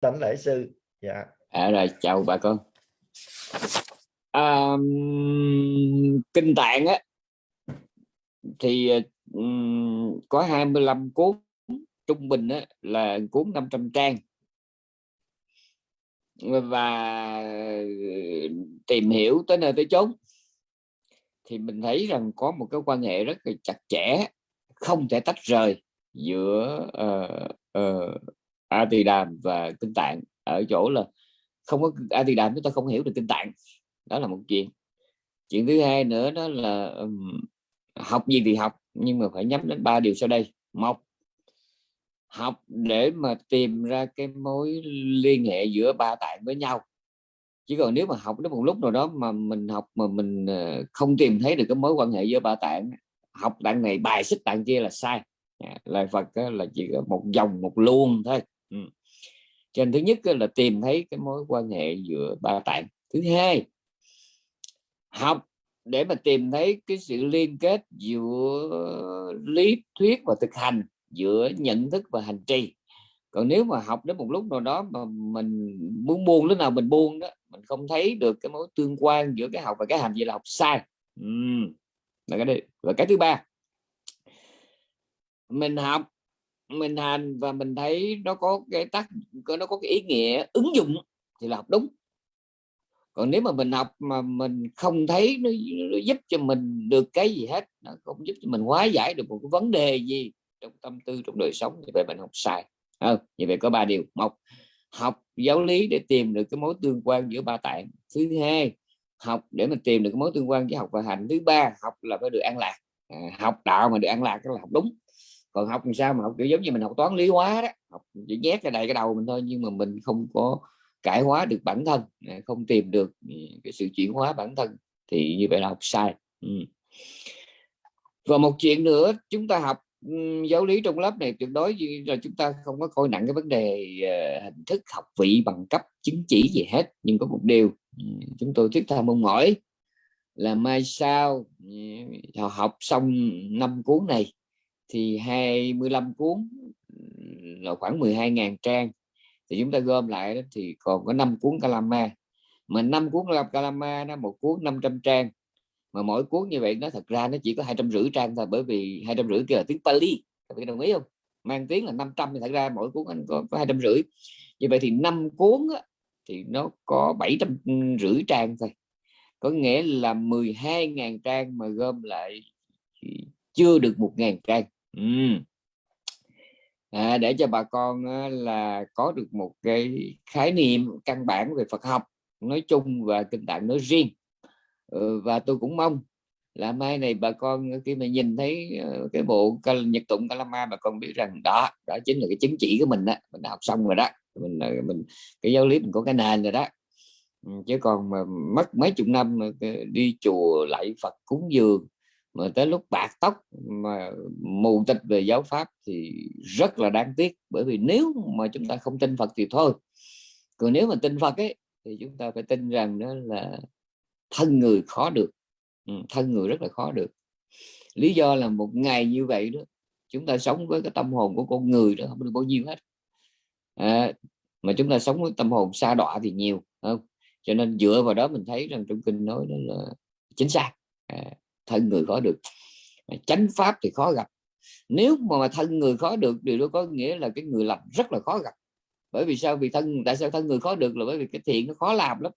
tánh lễ sư. Dạ. À, rồi chào bà con. À, kinh tạng á thì um, có 25 cuốn trung bình á, là cuốn 500 trang. Và ờ, tìm hiểu tới nơi tới chốn. Thì mình thấy rằng có một cái quan hệ rất là chặt chẽ không thể tách rời giữa uh, uh, A Tỳ Đàm và Kinh Tạng. Ở chỗ là không có A Tỳ Đàm chúng ta không hiểu được Kinh Tạng. Đó là một chuyện. Chuyện thứ hai nữa đó là um, học gì thì học nhưng mà phải nhắm đến ba điều sau đây. Một học để mà tìm ra cái mối liên hệ giữa ba tạng với nhau. Chứ còn nếu mà học đến một lúc nào đó mà mình học mà mình ờ, không tìm thấy được cái mối quan hệ giữa ba tạng học tạng này bài xích tạng kia là sai. Dạ, Lời Phật là chỉ có một dòng một luồng thôi ừ. cho nên thứ nhất là tìm thấy cái mối quan hệ giữa ba tạng thứ hai, học để mà tìm thấy cái sự liên kết giữa lý thuyết và thực hành, giữa nhận thức và hành trì. Còn nếu mà học đến một lúc nào đó mà mình muốn buông, lúc nào mình buông đó, mình không thấy được cái mối tương quan giữa cái học và cái hành gì là học sai. Ừ. Và cái và cái thứ ba, mình học mình hành và mình thấy nó có cái tác nó có cái ý nghĩa ứng dụng thì là học đúng. Còn nếu mà mình học mà mình không thấy nó, nó giúp cho mình được cái gì hết nó không giúp cho mình hóa giải được một cái vấn đề gì trong tâm tư trong đời sống thì vậy mình học sai. À, như vậy có ba điều. Một học giáo lý để tìm được cái mối tương quan giữa ba tạng. Thứ hai học để mình tìm được cái mối tương quan giữa học và hành. Thứ ba học là phải được an lạc. À, học đạo mà được an lạc là học đúng còn học làm sao mà học kiểu giống như mình học toán lý hóa đó học chỉ nhét ra đầy cái đầu mình thôi nhưng mà mình không có cải hóa được bản thân à, không tìm được ừ, cái sự chuyển hóa bản thân thì như vậy là học sai ừ. và một chuyện nữa chúng ta học ừ, giáo lý trong lớp này tuyệt đối là chúng ta không có coi nặng cái vấn đề uh, hình thức học vị bằng cấp chứng chỉ gì hết nhưng có một điều ừ, chúng tôi thiết tha mong mỏi là mai sau học xong năm cuốn này thì 25 cuốn là khoảng 12.000 trang. Thì chúng ta gom lại đó, thì còn có 5 cuốn Kalama. Mà 5 cuốn Kalama nó một cuốn 500 trang. Mà mỗi cuốn như vậy nó thật ra nó chỉ có hai trăm rưỡi trang thôi bởi vì hai trăm rưỡi kia là tiếng Pali. Các bạn đồng ý không? Mang tiếng là 500 thì thật ra mỗi cuốn anh có hai trăm rưỡi. Như vậy thì năm cuốn á, thì nó có bảy trăm rưỡi trang thôi. Có nghĩa là 12.000 trang mà gom lại chưa được 1.000 trang ừ. à, để cho bà con là có được một cái khái niệm căn bản về Phật học nói chung và kinh tạng nói riêng. Ừ, và tôi cũng mong là mai này bà con khi mà nhìn thấy ờ, cái bộ nhật tụng Kalama bà con biết rằng đó đó chính là cái chứng chỉ của mình đó mình đã học xong rồi đó. Mình ờ, mình cái giáo lý mình có cái nền rồi đó. Chứ còn mà mất mấy chục năm ờ, đi chùa lại Phật cúng dường mà tới lúc bạc tóc mà mù tịch về giáo pháp thì rất là đáng tiếc. Bởi vì nếu mà chúng ta không tin Phật thì thôi. Còn nếu mà tin Phật ấy thì chúng ta phải tin rằng đó là thân người khó được. Ừ, thân người rất là khó được. Lý do là một ngày như vậy đó chúng ta sống với cái tâm hồn của con người đó không được bao nhiêu hết. À, mà chúng ta sống với tâm hồn xa đọa thì nhiều không? Cho nên dựa vào đó mình thấy rằng trong kinh nói đó là chính xác. À, thân người khó được. Chánh pháp thì khó gặp. Nếu mà thân người khó được điều đó có nghĩa là cái người lành rất là khó gặp. Bởi vì sao? Vì thân tại sao thân người khó được là bởi vì cái thiện nó khó làm lắm.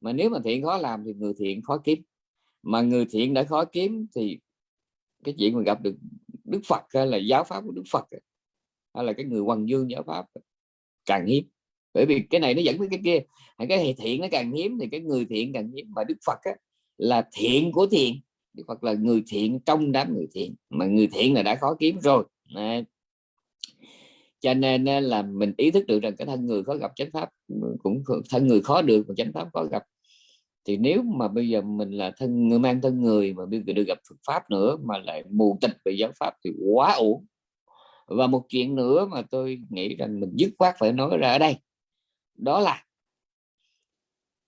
Mà nếu mà thiện khó làm thì người thiện khó kiếm. Mà người thiện đã khó kiếm thì cái chuyện mà gặp được Đức Phật hay là giáo pháp của Đức Phật hay là cái người hoàng dương giáo pháp càng hiếm. Bởi vì cái này nó dẫn với cái kia. Cái thiện nó càng hiếm thì cái người thiện càng hiếm. Mà Đức Phật á, là thiện của thiện. Đức Phật là người thiện, trong đám người thiện. Mà người thiện là đã khó kiếm rồi. Đấy. cho nên là mình ý thức được rằng cái thân người khó gặp chánh pháp, cũng thân người khó được mà chánh pháp khó gặp. Thì nếu mà bây giờ mình là thân, người mang thân người mà bây giờ được gặp Phật pháp nữa mà lại mù tịch về giáo pháp thì quá ổn và một chuyện nữa mà tôi nghĩ rằng mình dứt khoát phải nói ra ở đây. Đó là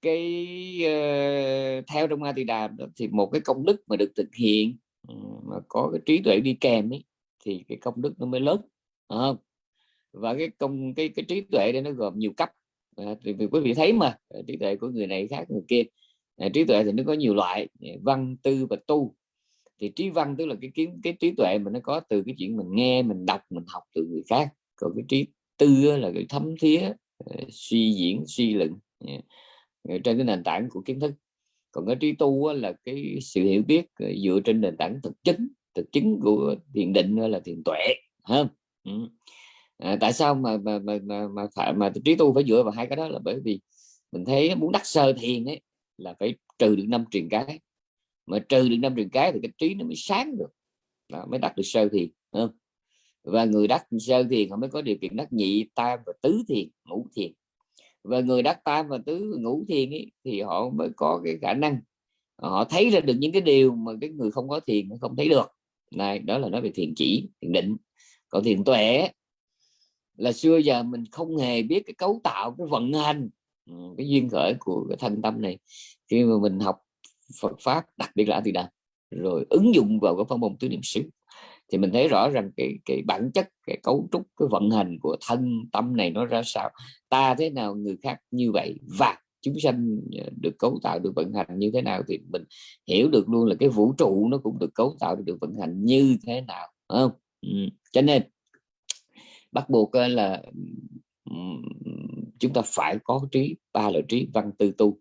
cái uh, theo trong A Tỳ Đà thì một cái công đức mà được thực hiện ừ, mà có cái trí tuệ đi kèm ấy thì cái công đức nó mới lớn không? Và cái công cái cái trí tuệ đây nó gồm nhiều cấp. À, thì quý vị thấy mà ờ, trí tuệ của người này khác người kia. À, trí tuệ thì nó có nhiều loại văn tư và tu. Thì trí văn tức là cái kiến cái trí tuệ mà nó có từ cái chuyện mình nghe mình đọc mình học từ người khác. Còn cái trí tư là cái thấm thía suy diễn suy luận. Dạ. Ờ, trên cái nền tảng của kiến thức. Còn cái trí tu là cái sự hiểu biết ờ, dựa trên nền tảng thực chứng thực chứng của thiền định là thiền tuệ ha? Ừ. à, tại sao mà mà mà mà, mà, phải, mà trí tu phải dựa vào hai cái đó? Là bởi vì mình thấy muốn đắc sơ thiền ấy là phải trừ được năm truyền cái. Mà trừ được năm truyền cái thì cái trí nó mới sáng được đó, mới đắc được sơ thiền không? và người đắc sơ thiền họ mới có điều kiện đắc nhị tam và tứ thiền ngũ thiền và người đắc tam và tứ ngũ thiền ấy, thì họ mới có cái khả năng à, họ thấy ra được những cái điều mà cái người không có thiền không thấy được. Này đó là nói về thiền chỉ thiền định. Còn thiền tuệ là xưa giờ mình không hề biết cái cấu tạo cái vận hành. Ừ, cái duyên khởi của cái thân tâm này. Khi mà mình học Phật pháp đặc biệt là thì đà rồi ứng dụng vào cái phong môn tứ niệm xứ thì mình thấy rõ rằng cái cái bản chất, cái cấu trúc, cái vận hành của thân tâm này nó ra sao ta thế nào, người khác như vậy và chúng sanh ờ, được cấu tạo, được vận hành như thế nào thì mình hiểu được luôn là cái vũ trụ nó cũng được cấu tạo, được vận hành như thế nào không ừ. cho nên bắt buộc ờ, là chúng ta phải có trí, ba loại trí, văn tư tu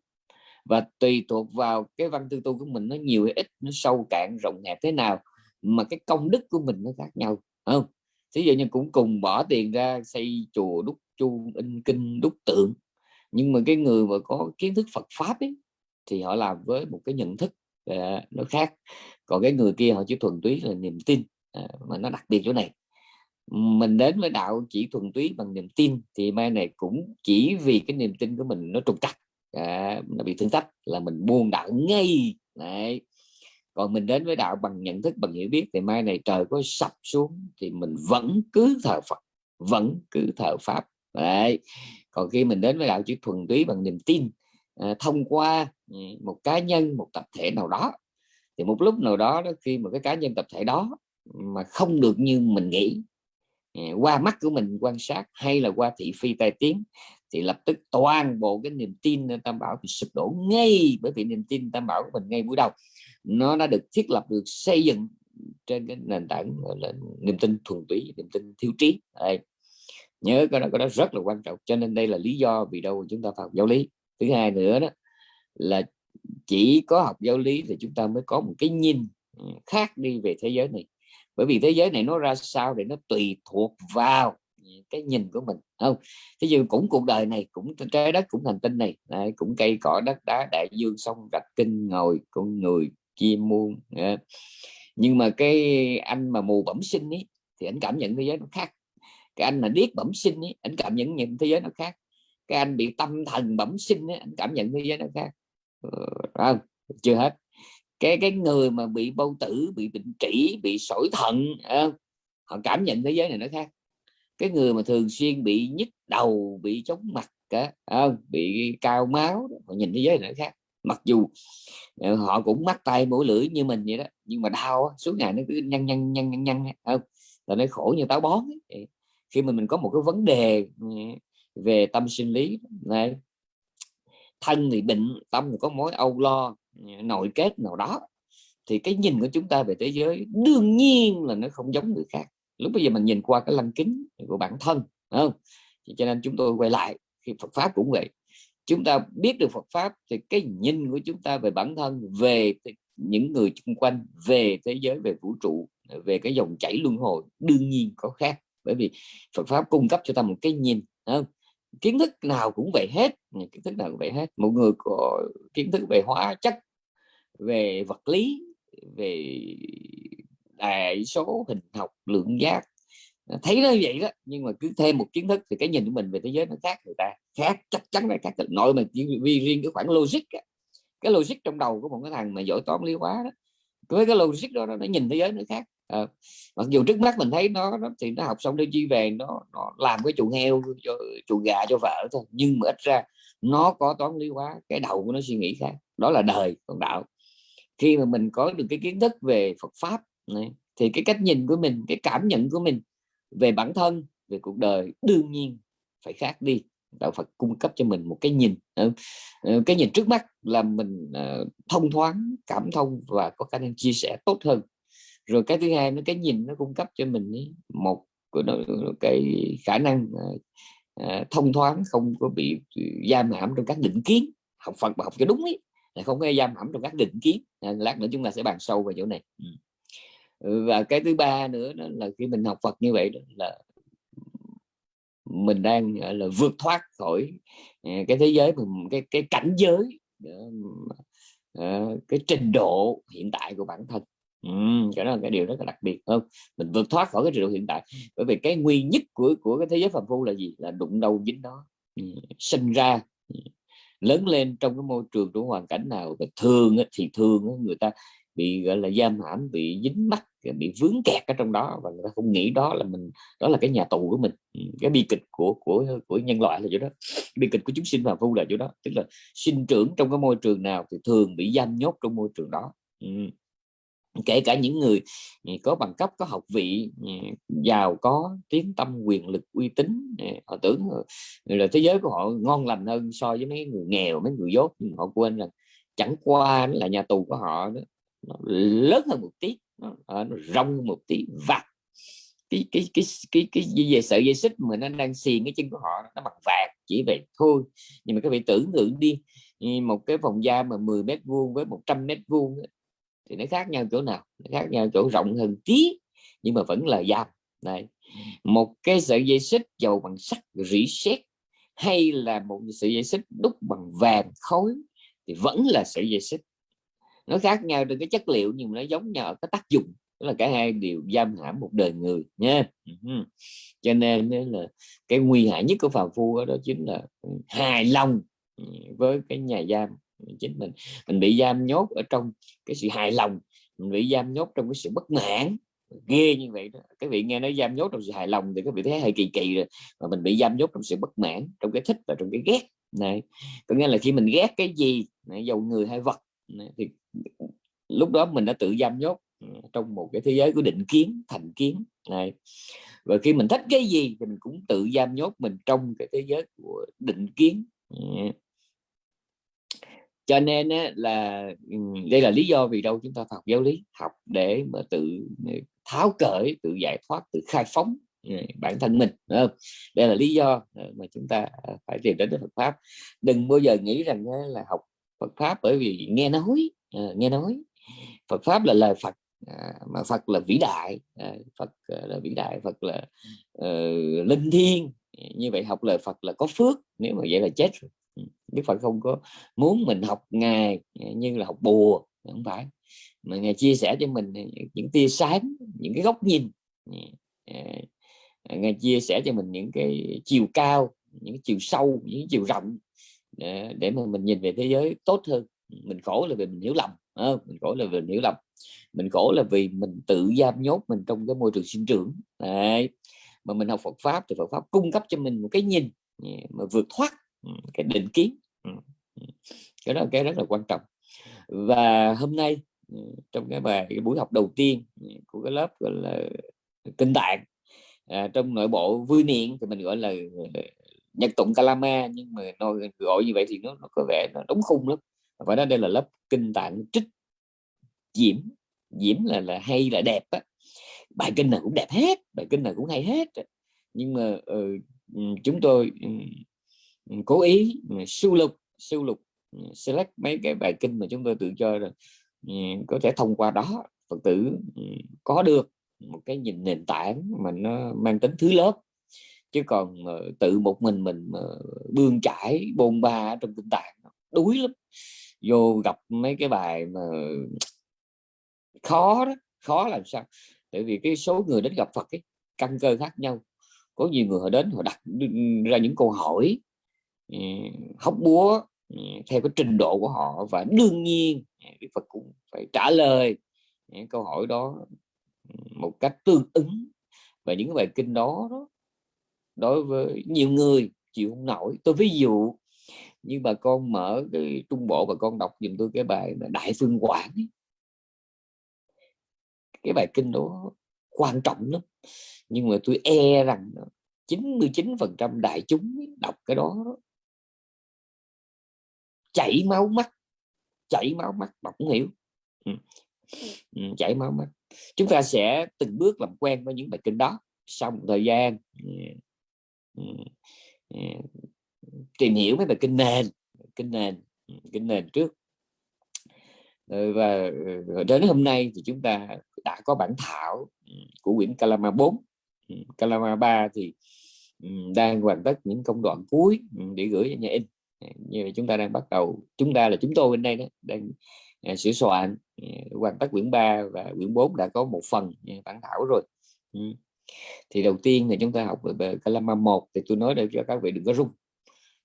và tùy thuộc vào cái văn tư tu của mình nó nhiều hay ít, nó sâu cạn, rộng hẹp thế nào mà cái công đức của mình nó khác nhau không? Thí dụ như cũng cùng bỏ tiền ra xây chùa đúc chuông in kinh đúc tượng nhưng mà cái người mà có kiến thức Phật pháp ấy, thì họ làm với một cái nhận thức uh, nó khác. Còn cái người kia họ chỉ thuần túy là niềm tin uh, mà nó đặc biệt chỗ này. Mình đến với đạo chỉ thuần túy bằng niềm tin thì mai này cũng chỉ vì cái niềm tin của mình nó trục trặc à, nó bị thương tách là mình buông đạo ngay. Đấy còn mình đến với đạo bằng nhận thức bằng hiểu biết thì mai này trời có sập xuống thì mình vẫn cứ thờ Phật vẫn cứ thờ Pháp Đấy. còn khi mình đến với đạo chỉ thuần túy bằng niềm tin à, thông qua ừ, một cá nhân một tập thể nào đó thì một lúc nào đó, đó khi mà cái cá nhân tập thể đó mà không được như mình nghĩ à, qua mắt của mình quan sát hay là qua thị phi tai tiếng thì lập tức toàn bộ cái niềm tin tam bảo thì sụp đổ ngay bởi vì niềm tin tam bảo của mình ngay buổi đầu nó đã được thiết lập được xây dựng trên cái nền tảng là niềm tin thuần túy niềm tin thiếu trí. Đây. Nhớ cái đó cái đó rất là quan trọng cho nên đây là lý do vì đâu chúng ta phải học giáo lý. Thứ hai nữa đó là chỉ có học giáo lý thì chúng ta mới có một cái nhìn ừ, khác đi về thế giới này. Bởi vì thế giới này nó ra sao thì nó tùy thuộc vào cái nhìn của mình không? Thế nhưng cũng cuộc đời này cũng trái đất cũng hành tinh này. Đấy, cũng cây cỏ đất đá đại dương sông rạch kinh ngồi con người chim muôn ờ. nhưng mà cái anh mà mù bẩm sinh ấy thì anh cảm nhận thế giới nó khác. Cái anh mà điếc bẩm sinh ấy anh cảm nhận nhìn thế giới nó khác. Cái anh bị tâm thần bẩm sinh ấy, anh cảm nhận thế giới nó khác. Ừ, không? Chưa hết. Cái cái người mà bị bao tử bị bệnh trĩ bị sỏi thận họ cảm nhận thế giới này nó khác. Cái người mà thường xuyên bị nhức đầu bị chóng mặt cả không? Bị cao máu họ nhìn thế giới này nó khác mặc dù ờ, họ cũng mắc tay mũi lưỡi như mình vậy đó, nhưng mà đau suốt ngày nó cứ nhăn nhăn nhăn nhăn nhăn không? Là nó khổ như táo bón ấy. khi mà mình có một cái vấn đề ừ, về tâm sinh lý này thân thì bệnh, tâm thì có mối âu lo ừ, nội kết nào đó, thì cái nhìn của chúng ta về thế giới đương nhiên là nó không giống người khác. Lúc bây giờ mình nhìn qua cái lăng kính của bản thân không? Cho nên chúng tôi quay lại, khi Phật pháp cũng vậy chúng ta biết được Phật pháp thì cái nhìn của chúng ta về bản thân, về những người xung quanh, về thế giới, về vũ trụ, về cái dòng chảy luân hồi đương nhiên có khác bởi vì Phật pháp cung cấp cho ta một cái nhìn không? kiến thức nào cũng vậy hết, kiến thức nào cũng vậy hết một người có kiến thức về hóa chất, về vật lý, về đại số, hình học, lượng giác thấy nó vậy đó nhưng mà cứ thêm một kiến thức thì cái nhìn của mình về thế giới nó khác người ta. Khác chắc chắn là khác. Nội mà vì riêng cái khoảng logic cái logic trong đầu của một cái thằng mà giỏi toán lý hóa đó với cái logic đó nó nhìn thế giới nó khác. À, mặc dù trước mắt mình thấy nó, nó thì nó học xong đi chi về nó, nó làm cái chuồng heo cho chuồng gà cho vợ thôi nhưng mà ít ra nó có toán lý hóa cái đầu của nó suy nghĩ khác. Đó là đời còn đạo. Khi mà mình có được cái kiến thức về Phật pháp này, thì cái cách nhìn của mình cái cảm nhận của mình về bản thân, về cuộc đời, đương nhiên phải khác đi. Đạo Phật cung cấp cho mình một cái nhìn ờ, ờ, cái nhìn trước mắt là mình ờ, thông thoáng, cảm thông và có khả năng chia sẻ tốt hơn. Rồi cái thứ hai nó cái nhìn nó cung cấp cho mình một cái khả năng thông thoáng, không có bị ừ, giam hãm trong các định kiến. Học Phật mà học cho đúng ấy, là không có giam hãm trong các định kiến. Lát nữa chúng ta sẽ bàn sâu về chỗ này. Ừ. Ừ, và cái thứ ba nữa đó là khi mình học Phật như vậy đó là mình đang là vượt thoát khỏi à, cái thế giới cái cái cảnh giới ờ, ờ, cái trình độ hiện tại của bản thân. Ừ, cái đó là cái điều rất là đặc biệt không? mình vượt thoát khỏi cái trình độ hiện tại. Bởi vì cái nguy nhất của của cái thế giới phàm phu là gì? Là đụng đâu dính đó. Ừ, sinh ra ừ, lớn lên trong cái môi trường trong hoàn cảnh nào thường thì thường người ta bị gọi là giam hãm bị dính mắc bị vướng kẹt ở trong đó và người ta không nghĩ đó là mình, đó là cái nhà tù của mình. Ừ, cái bi kịch của của của nhân loại là chỗ đó. Bi kịch của chúng sinh và phu là chỗ đó. Tức là sinh trưởng trong cái môi trường nào thì thường bị giam nhốt trong môi trường đó. Ừ. kể cả những người ừ, có bằng cấp, có học vị ừ, giàu có, tiếng tâm, quyền lực, uy tín họ tưởng là thế giới của họ ngon lành hơn so với mấy người nghèo, mấy người dốt. Nhưng họ quên rằng chẳng qua là nhà tù của họ đó. Nó lớn hơn một tí nó, nó rong một tí vặt cái cái cái cái cái gì về sợi dây xích mà nó đang xiên cái chân của họ nó bằng vàng chỉ vậy thôi. Nhưng mà các vị tưởng tượng đi một cái phòng da mà 10 mét vuông với 100 mét vuông thì nó khác nhau chỗ nào? Nó khác nhau chỗ rộng hơn tí nhưng mà vẫn là da. Này một cái sợi dây xích dầu bằng sắt rỉ sét hay là một sợi dây xích đúc bằng vàng khối thì vẫn là sợi dây xích nó khác nhau trên cái chất liệu nhưng nó giống nhau ở cái tác dụng. Đó là cả hai đều giam hãm một đời người nha. Ừ. Cho nên là cái nguy hại nhất của phàm phu đó chính là hài lòng ừ, với cái nhà giam. Chính mình mình bị giam nhốt ở trong cái sự hài lòng, mình bị giam nhốt trong cái sự bất mãn. Ghê như vậy đó. Các vị nghe nói giam nhốt trong sự hài lòng thì các vị thấy hơi kỳ kỳ rồi, mà mình bị giam nhốt trong sự bất mãn, trong cái thích và trong cái ghét. Này, có nghĩa là khi mình ghét cái gì dầu người hay vật thì lúc đó mình đã tự giam nhốt ừ, trong một cái thế giới của định kiến, thành kiến, này. Và khi mình thích cái gì thì mình cũng tự giam nhốt mình trong cái thế giới của định kiến ừ. cho nên là ừ, đây là lý do vì đâu chúng ta học giáo lý, học để mà tự tháo cởi tự giải thoát, tự khai phóng bản thân mình đây là lý do mà chúng ta à, phải tìm đến Phật pháp. Đừng bao giờ nghĩ rằng là học Phật pháp bởi vì nghe nói ờ, nghe nói. Phật pháp là lời Phật à, mà Phật là vĩ đại à, Phật à, là vĩ đại Phật là uh, linh thiêng. Như vậy học lời Phật là có phước nếu mà vậy là chết rồi. Ừ, Đức Phật không có muốn mình học ngài à, như là học bùa không phải. Mà ngài chia sẻ cho mình à, những tia sáng những cái góc nhìn ngài chia sẻ cho mình những cái chiều cao những chiều sâu những chiều rộng để, để mà mình nhìn về thế giới tốt hơn. Mình khổ là vì mình hiểu lầm à, mình khổ là vì mình hiểu lầm mình khổ là vì mình tự giam nhốt mình trong cái môi trường sinh trưởng. Đấy. mà mình học Phật pháp thì Phật pháp cung cấp cho mình một cái nhìn ừ, mà vượt thoát ừ, cái định kiến ừ, cái đó cái rất là quan trọng. Và hôm nay trong cái bài cái buổi học đầu tiên của cái lớp gọi là kinh tạng à, trong nội bộ vui niệm thì mình gọi là nhật tụng kalama nhưng mà nói gọi như vậy thì nó, nó có vẻ nó đóng khung lắm phải nói đây là lớp kinh tạng trích diễm. Diễm là là hay là đẹp á. Bài kinh nào cũng đẹp hết bài kinh nào cũng hay hết nhưng mà uh, chúng tôi um, cố ý sưu lục sưu lục select mấy cái bài kinh mà chúng tôi tự cho rồi có thể thông qua đó phật tử có được một cái nhìn nền tảng mà nó mang tính thứ lớp. Chứ còn uh, tự một mình mình uh, bươn trải bôn ba trong kinh tạng đuối lắm vô gặp mấy cái bài mà khó đó khó làm sao? Tại vì cái số người đến gặp Phật ấy căn cơ khác nhau. Có nhiều người họ đến họ đặt ra những câu hỏi ừ, hóc búa ừ, theo cái trình độ của họ. Và đương nhiên à, Đức Phật cũng phải trả lời những câu hỏi đó ừ, một cách tương ứng. Và những bài kinh đó, đó đối với nhiều người chịu không nổi. Tôi ví dụ như bà con mở cái trung bộ bà con đọc dùm tôi cái bài đại phương quảng ấy. cái bài kinh đó quan trọng lắm. Nhưng mà tôi e rằng 99% đại chúng đọc cái đó, chảy máu mắt chảy máu mắt đọc không hiểu. Ừ. Ừ, chảy máu mắt. Chúng ta sẽ từng bước làm quen với những bài kinh đó sau một thời gian. Ừ. Ừ. Ừ tìm hiểu mấy bài kinh nền kinh nền kinh nền trước. Ừ, và ừ, đến hôm nay thì chúng ta đã có bản thảo ừ, của quyển Kalama 4 Kalama 3 thì đang hoàn tất những công đoạn cuối để gửi cho nhà in. Như chúng ta đang bắt đầu, chúng ta là chúng tôi bên đây đó, đang à, sửa soạn hoàn tất quyển 3 và quyển 4 đã có một phần bản thảo rồi. Thì đầu tiên là chúng ta học về Kalama 1 thì tôi nói để cho các vị đừng có rung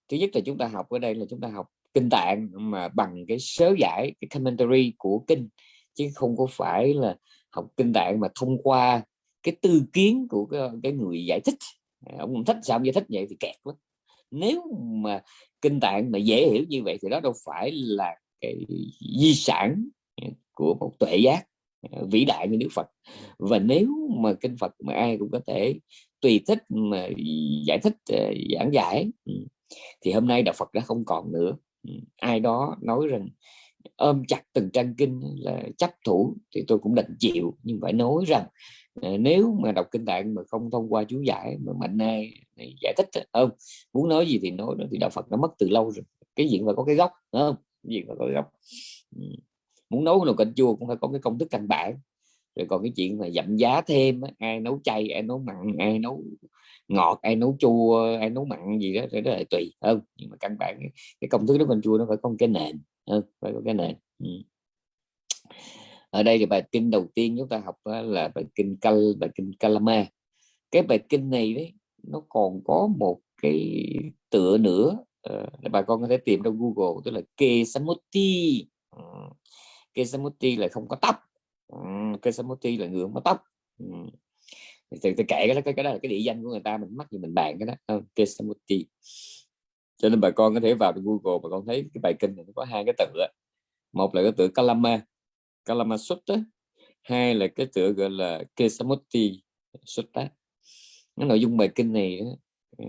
thứ nhất là chúng ta học ở đây là chúng ta học kinh tạng mà bằng cái sớ giải cái commentary của kinh chứ không có phải là học kinh tạng mà thông qua cái tư kiến của cái, cái người giải thích. À, ông thích sao ông giải thích vậy thì kẹt lắm nếu mà kinh tạng mà dễ hiểu như vậy thì đó đâu phải là cái di sản của một tuệ giác à, vĩ đại như Đức Phật. Và nếu mà kinh Phật mà ai cũng có thể tùy thích mà giải thích à, giảng giải ừ, thì hôm nay đạo Phật đã không còn nữa. Ừ, ai đó nói rằng ôm chặt từng trang kinh là chấp thủ thì tôi cũng đành chịu. Nhưng phải nói rằng ờ, nếu mà đọc kinh tạng mà không thông qua chú giải mà mạnh ai giải thích không muốn nói gì thì nói đó, thì đạo Phật nó mất từ lâu rồi. Cái diện mà có cái gốc không? Cái chuyện mà có cái gốc? Ừ, muốn nấu nồi canh chua cũng phải có cái công thức căn bản rồi còn cái chuyện mà giảm giá thêm ai nấu chay ai nấu mặn ai nấu ngọt ai nấu chua ai nấu mặn gì đó thì đó là tùy không? Nhưng mà căn bản cái công thức nấu canh chua nó phải có cái nền hơn phải có cái nền ừ. Ở đây thì bài kinh đầu tiên chúng ta học là bài kinh cal bài kinh Kalama. Cái bài kinh này đấy nó còn có một cái tựa nữa uh, bà con có thể tìm trong Google tức là Kesamuti ừ. Kesamuti là không có tóc uh, Kesamuti là người mất tóc. Ừ. thì tôi kể cái đó cái đó là cái địa danh của người ta mình mắc gì mình bàn cái đó. Ờ, uh, Kesamuti cho nên bà con có thể vào Google bà con thấy cái bài kinh này nó có hai cái tựa. Một là cái tựa Kalama Kalama Sutta. Hai là cái tựa gọi là kesamuti Sutta. Cái nội dung bài kinh này ờ,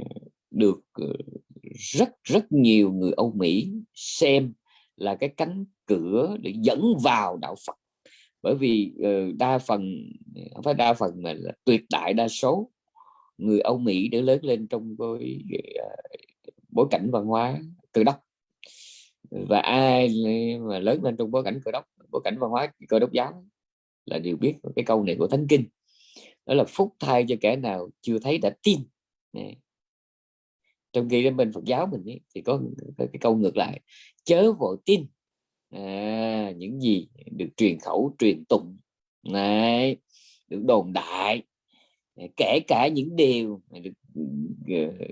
được ờ, rất rất nhiều người Âu Mỹ xem là cái cánh cửa để dẫn vào đạo Phật bởi vì ờ, đa phần không phải đa phần mà là tuyệt đại đa số người Âu Mỹ để lớn lên trong cái ờ, bối cảnh văn hóa cơ đốc. Và ai mà lớn lên trong bối cảnh cơ đốc bối cảnh văn hóa cơ đốc giáo là đều biết cái câu này của thánh kinh. Đó là phúc thay cho kẻ nào chưa thấy đã tin. Này. trong khi bên Phật giáo mình ấy, thì có cái câu ngược lại chớ vội tin à, những gì được truyền khẩu truyền tụng. Này được đồn đại. Kể cả những điều được ờ,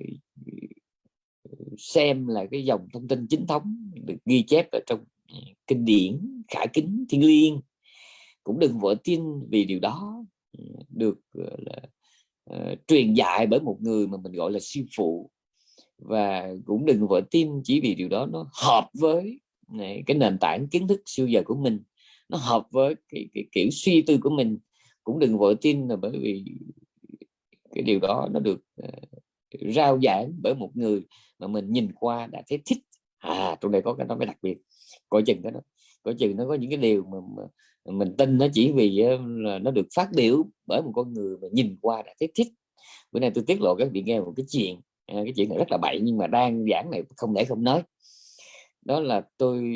xem là cái dòng thông tin chính thống được ghi chép ở trong ờ, kinh điển khả kính thiên liêng. Cũng đừng vội tin vì điều đó ờ, được là, uh, truyền dạy bởi một người mà mình gọi là sư phụ. Và cũng đừng vội tin chỉ vì điều đó nó hợp với này, cái nền tảng kiến thức siêu giờ của mình nó hợp với cái, cái kiểu suy tư của mình. Cũng đừng vội tin là bởi vì cái điều đó nó được uh, rao giảng bởi một người mà mình nhìn qua đã thấy thích. À trong đây có cái nó mới đặc biệt. Coi chừng cái đó coi chừng nó có những cái điều mà, mà mình tin nó chỉ vì ờ, là nó được phát biểu bởi một con người mà nhìn qua đã thấy thích. Bữa nay tôi tiết lộ các vị nghe một cái chuyện à, cái chuyện này rất là bậy nhưng mà đang giảng này không để không nói đó là tôi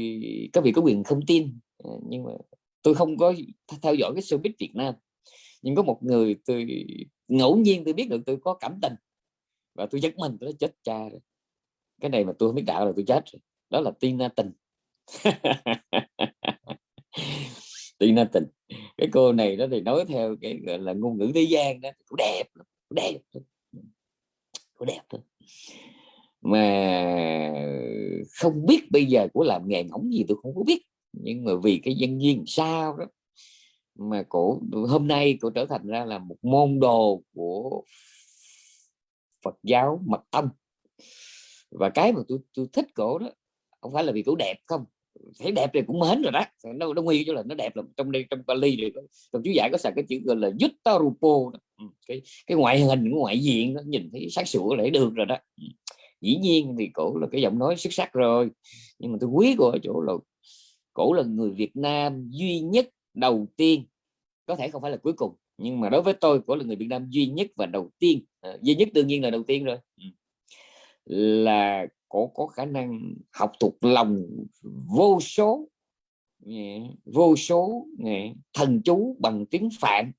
các vị có quyền không tin ờ, nhưng mà tôi không có theo dõi cái showbiz Việt Nam. Nhưng có một người tôi, ngẫu nhiên tôi biết được tôi có cảm tình và tôi giật mình, tôi chết cha rồi, cái này mà tôi không biết đạo là tôi chết rồi. Đó là Tina Tình. Tina Tình. Cái cô này đó thì nói theo cái gọi là ngôn ngữ thế gian đó cũng đẹp cũng đẹp cũng đẹp thôi mà không biết bây giờ của làm nghề ngỗng gì tôi không có biết. Nhưng mà vì cái dân duyên sao đó mà cổ hôm nay cổ trở thành ra là một môn đồ của Phật giáo mật tông. Và cái mà tôi tôi thích cổ đó không phải là vì cổ đẹp không. Thấy đẹp thì cũng mến rồi đó. Nó nó nguy cho là nó đẹp là trong đây trong Bali thì trong chú giải có xài cái chữ gọi là Yuttarupo ừ, cái cái ngoại hình cái ngoại diện nó nhìn thấy sáng sủa lễ được rồi đó. Ừ dĩ nhiên thì cổ là cái giọng nói xuất sắc rồi nhưng mà tôi quý của chỗ là cổ là người Việt Nam duy nhất đầu tiên có thể không phải là cuối cùng nhưng mà đối với tôi cổ là người Việt Nam duy nhất và đầu tiên à, duy nhất đương nhiên là đầu tiên rồi. Ừ. Là cổ có khả năng học thuộc lòng vô số vô số thần chú bằng tiếng Phạn.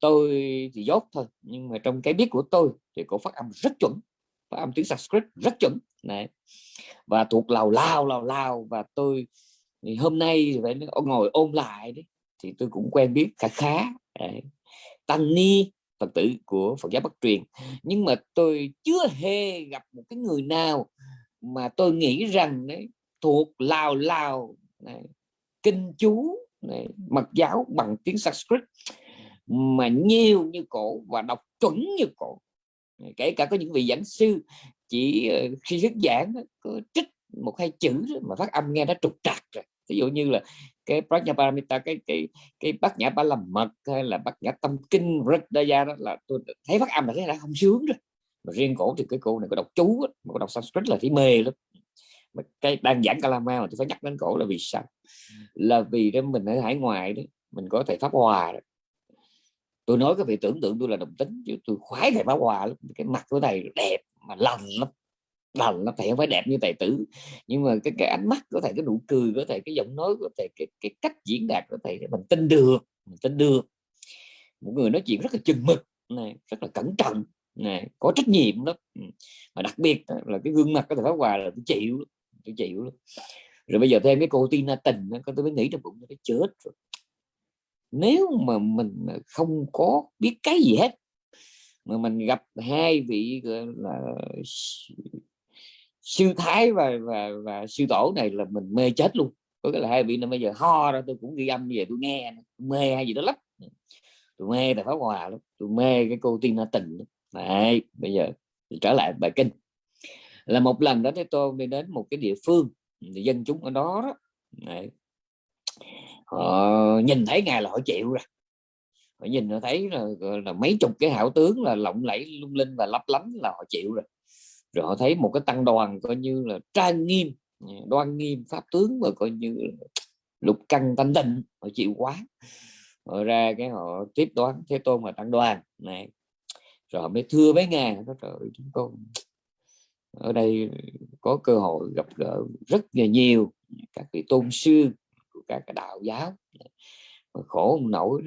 Tôi thì dốt thôi nhưng mà trong cái biết của tôi thì cổ phát âm rất chuẩn phát âm tiếng Sanskrit rất chuẩn. Này và thuộc lào lao lào lao và tôi thì hôm nay phải ngồi ôn lại đấy thì tôi cũng quen biết khá khá. Đấy. tăng ni phật tử của phật giáo bắc truyền. Nhưng mà tôi chưa hề gặp một cái người nào mà tôi nghĩ rằng đấy thuộc lào lào này, kinh chú này, mật giáo bằng tiếng Sanskrit mà nhiều như cổ và đọc chuẩn như cổ kể cả có những vị giảng sư chỉ ờ, khi thuyết giảng có trích một hai chữ mà phát âm nghe nó trục trặc rồi. Ví dụ như là cái Prajnaparamita cái cái cái bát nhã ba làm mật hay là bát nhã tâm kinh Ridaya đó là tôi thấy phát âm là thấy đã không sướng rồi. Mà riêng cổ thì cái cô này có đọc chú mà có đọc Sanskrit là thấy mê lắm. Mà cái đang giảng Kalama mà tôi phải nhắc đến cổ là vì sao? Là vì đó mình ở hải ngoại đấy mình có thể pháp hòa đó tôi nói cái vị tưởng tượng tôi là đồng tính chứ tôi khoái thầy báo hòa lắm. Cái mặt của thầy đẹp mà lành lắm. Lành nó thầy không phải đẹp như tài tử nhưng mà cái cái ánh mắt có thể cái nụ cười có thể cái giọng nói có thể cái, cái cách diễn đạt có thể mình tin được mình tin được. Một người nói chuyện rất là chừng mực này rất là cẩn trọng này có trách nhiệm đó ừ. mà đặc biệt là cái gương mặt của thầy phá hòa là tôi chịu tôi chịu rồi bây giờ thêm cái cô Tina tình có tôi mới nghĩ trong bụng nó chết rồi nếu mà mình không có biết cái gì hết, mà mình gặp hai vị là sư thái và và và sư tổ này là mình mê chết luôn. Có cái là hai vị này bây giờ ho ra tôi cũng ghi âm về tôi nghe mê hay gì đó lắm. Tôi mê là pháo hòa lắm, tôi mê cái cô tiên nó tình này bây giờ trở lại bài kinh. Là một lần đó thế tôi đi đến một cái địa phương dân chúng ở đó đó. Này họ nhìn thấy ngài là họ chịu rồi. Họ nhìn họ thấy là, là mấy chục cái hảo tướng là lộng lẫy lung linh và lấp lánh là họ chịu rồi. Rồi họ thấy một cái tăng đoàn coi như là trang nghiêm đoan nghiêm pháp tướng và coi như lục căn thanh tịnh họ chịu quá. Họ ra cái họ tiếp đoán thế tôn và tăng đoàn này. Rồi họ mới thưa với ngài nó trời chúng con ở đây có cơ hội gặp gỡ rất là nhiều các vị tôn sư của các cái đạo giáo. Mà khổ không nổi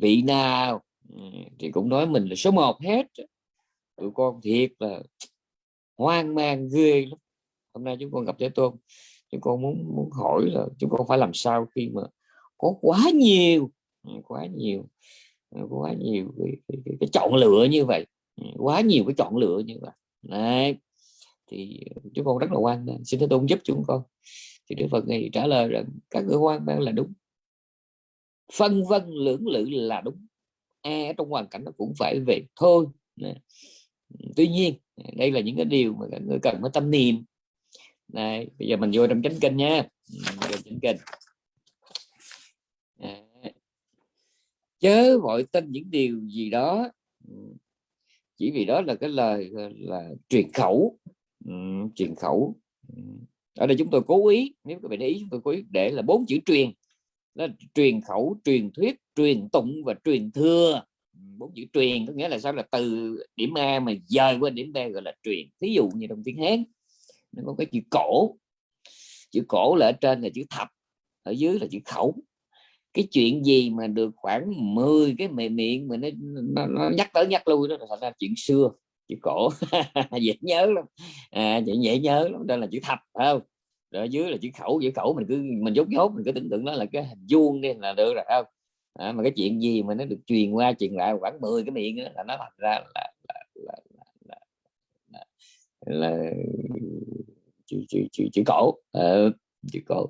vị nào ừ, thì cũng nói mình là số một hết tụi con thiệt là hoang mang ghê lắm. Hôm nay chúng con gặp thế tôn chúng con muốn muốn hỏi là chúng con phải làm sao khi mà có quá nhiều ừ, quá nhiều ừ, quá nhiều cái, cái, cái, cái chọn lựa như vậy. Quá nhiều cái chọn lựa như vậy. Đấy. thì chúng con rất là quan xin thế tôn giúp chúng con thì đức phật này trả lời rằng, các người hoang mang là đúng. Phân vân lưỡng lự là đúng. Ai trong hoàn cảnh nó cũng phải về thôi. Tuy nhiên, đây là những cái điều mà người cần phải tâm niệm. Này, bây giờ mình vô trong chánh kinh nha. Vô chánh kinh. Chớ vội tin những điều gì đó. Ừ. Chỉ vì đó là cái lời là truyền khẩu. Ừ, truyền khẩu. Ừ ở đây chúng tôi cố ý nếu các bạn để ý chúng tôi cố ý để là bốn chữ truyền. Đó là truyền khẩu truyền thuyết truyền tụng và truyền thừa. Ừ, bốn chữ truyền có nghĩa là sao? Là từ điểm A mà dời qua điểm B gọi là truyền. Thí dụ như trong tiếng Hán nó có cái chữ cổ. Chữ cổ là ở trên là chữ thập ở dưới là chữ khẩu. Cái chuyện gì mà được khoảng 10 cái mề miệng mà nó, nó, nó nhắc tới nhắc lui đó là thành ra chuyện xưa chữ cổ. Dễ nhớ lắm. À, dễ nhớ lắm. Đây là chữ thập phải không? Rồi ở dưới là chữ khẩu chữ khẩu mình cứ mình dốt dốt mình cứ tưởng tượng đó là cái hình vuông đi là được rồi không? À, mà cái chuyện gì mà nó được truyền qua truyền lại khoảng 10 cái miệng đó, là nó thành ra là là là, là, là, là, là chữ, chữ, chữ, chữ cổ. Uh, chữ cổ.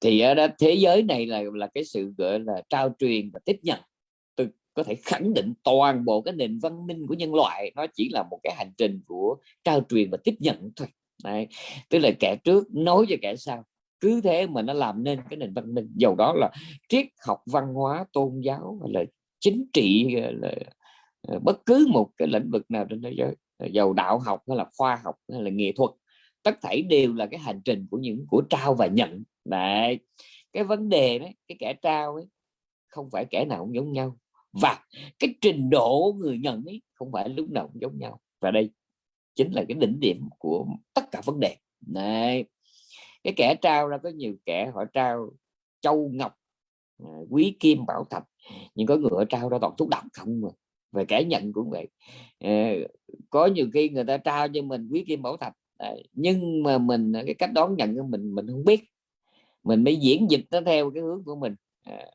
Thì ở đó thế giới này là là cái sự gọi là trao truyền và tiếp nhận có thể khẳng định toàn bộ cái nền văn minh của nhân loại, nó chỉ là một cái hành trình của trao truyền và tiếp nhận thôi. Đấy. tức là kẻ trước nói cho kẻ sau, cứ thế mà nó làm nên cái nền văn minh. Dầu đó là triết học văn hóa, tôn giáo hay là chính trị là ờ, bất cứ một cái lĩnh vực nào trên thế giới, dầu đạo học hay là khoa học hay là nghệ thuật, tất thảy đều là cái hành trình của những của trao và nhận. Đấy, cái vấn đề đấy, cái kẻ trao ấy, không phải kẻ nào cũng giống nhau và cái trình độ người nhận ấy không phải lúc nào cũng giống nhau. Và đây chính là cái đỉnh điểm của tất cả vấn đề. Này cái kẻ trao ra có nhiều kẻ họ trao châu ngọc à, quý kim bảo thạch nhưng có người họ trao ra toàn thuốc độc không mà. Về kẻ nhận cũng vậy. Ờ, có nhiều khi người ta trao cho mình quý kim bảo thạch nhưng mà mình à, cái cách đón nhận của mình mình không biết. Mình mới diễn dịch nó theo cái hướng của mình. À,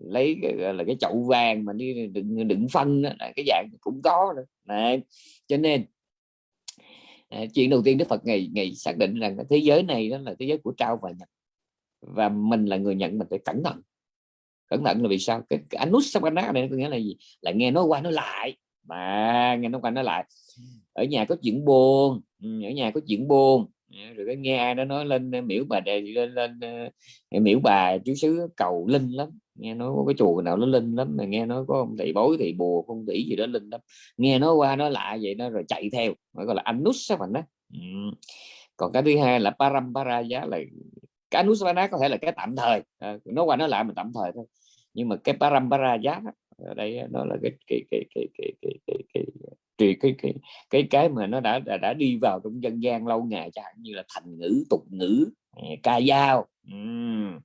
lấy cái, là cái chậu vàng mà đi đựng đựng phân đó, cái dạng cũng có nữa Đấy. cho nên à, chuyện đầu tiên Đức Phật ngày ngày xác định rằng thế giới này đó là thế giới của trao và nhận và mình là người nhận mình phải cẩn thận. Cẩn thận là vì sao? Cái, cái nát này có nghĩa là gì? Là nghe nói qua nói lại. Mà nghe nói qua nói lại. Ở nhà có chuyện buồn ừ, ở nhà có chuyện buồn rồi cái nghe ai nó nói lên ờ, miễu bà đề lên lên ờ, ờ, miễu bà chú xứ cầu linh lắm. Nghe nói có cái chùa nào nó linh lắm mà nghe nói có ông thầy bối thầy bùa không tỷ gì đó linh lắm. Nghe nói qua nó lạ vậy nó rồi chạy theo mới gọi là anus sao bạn đó. Ừ. còn cái thứ hai là parampara giá là cái anus có thể là cái tạm thời. À, nó qua nó lại mà tạm thời thôi. Nhưng mà cái parampara giá ở đây nó là cái cái cái cái cái cái, cái, cái thì cái cái cái cái mà nó đã đã, đã đi vào trong dân gian lâu ngày chẳng hạn như là thành ngữ tục ngữ ờ, ca dao uhm.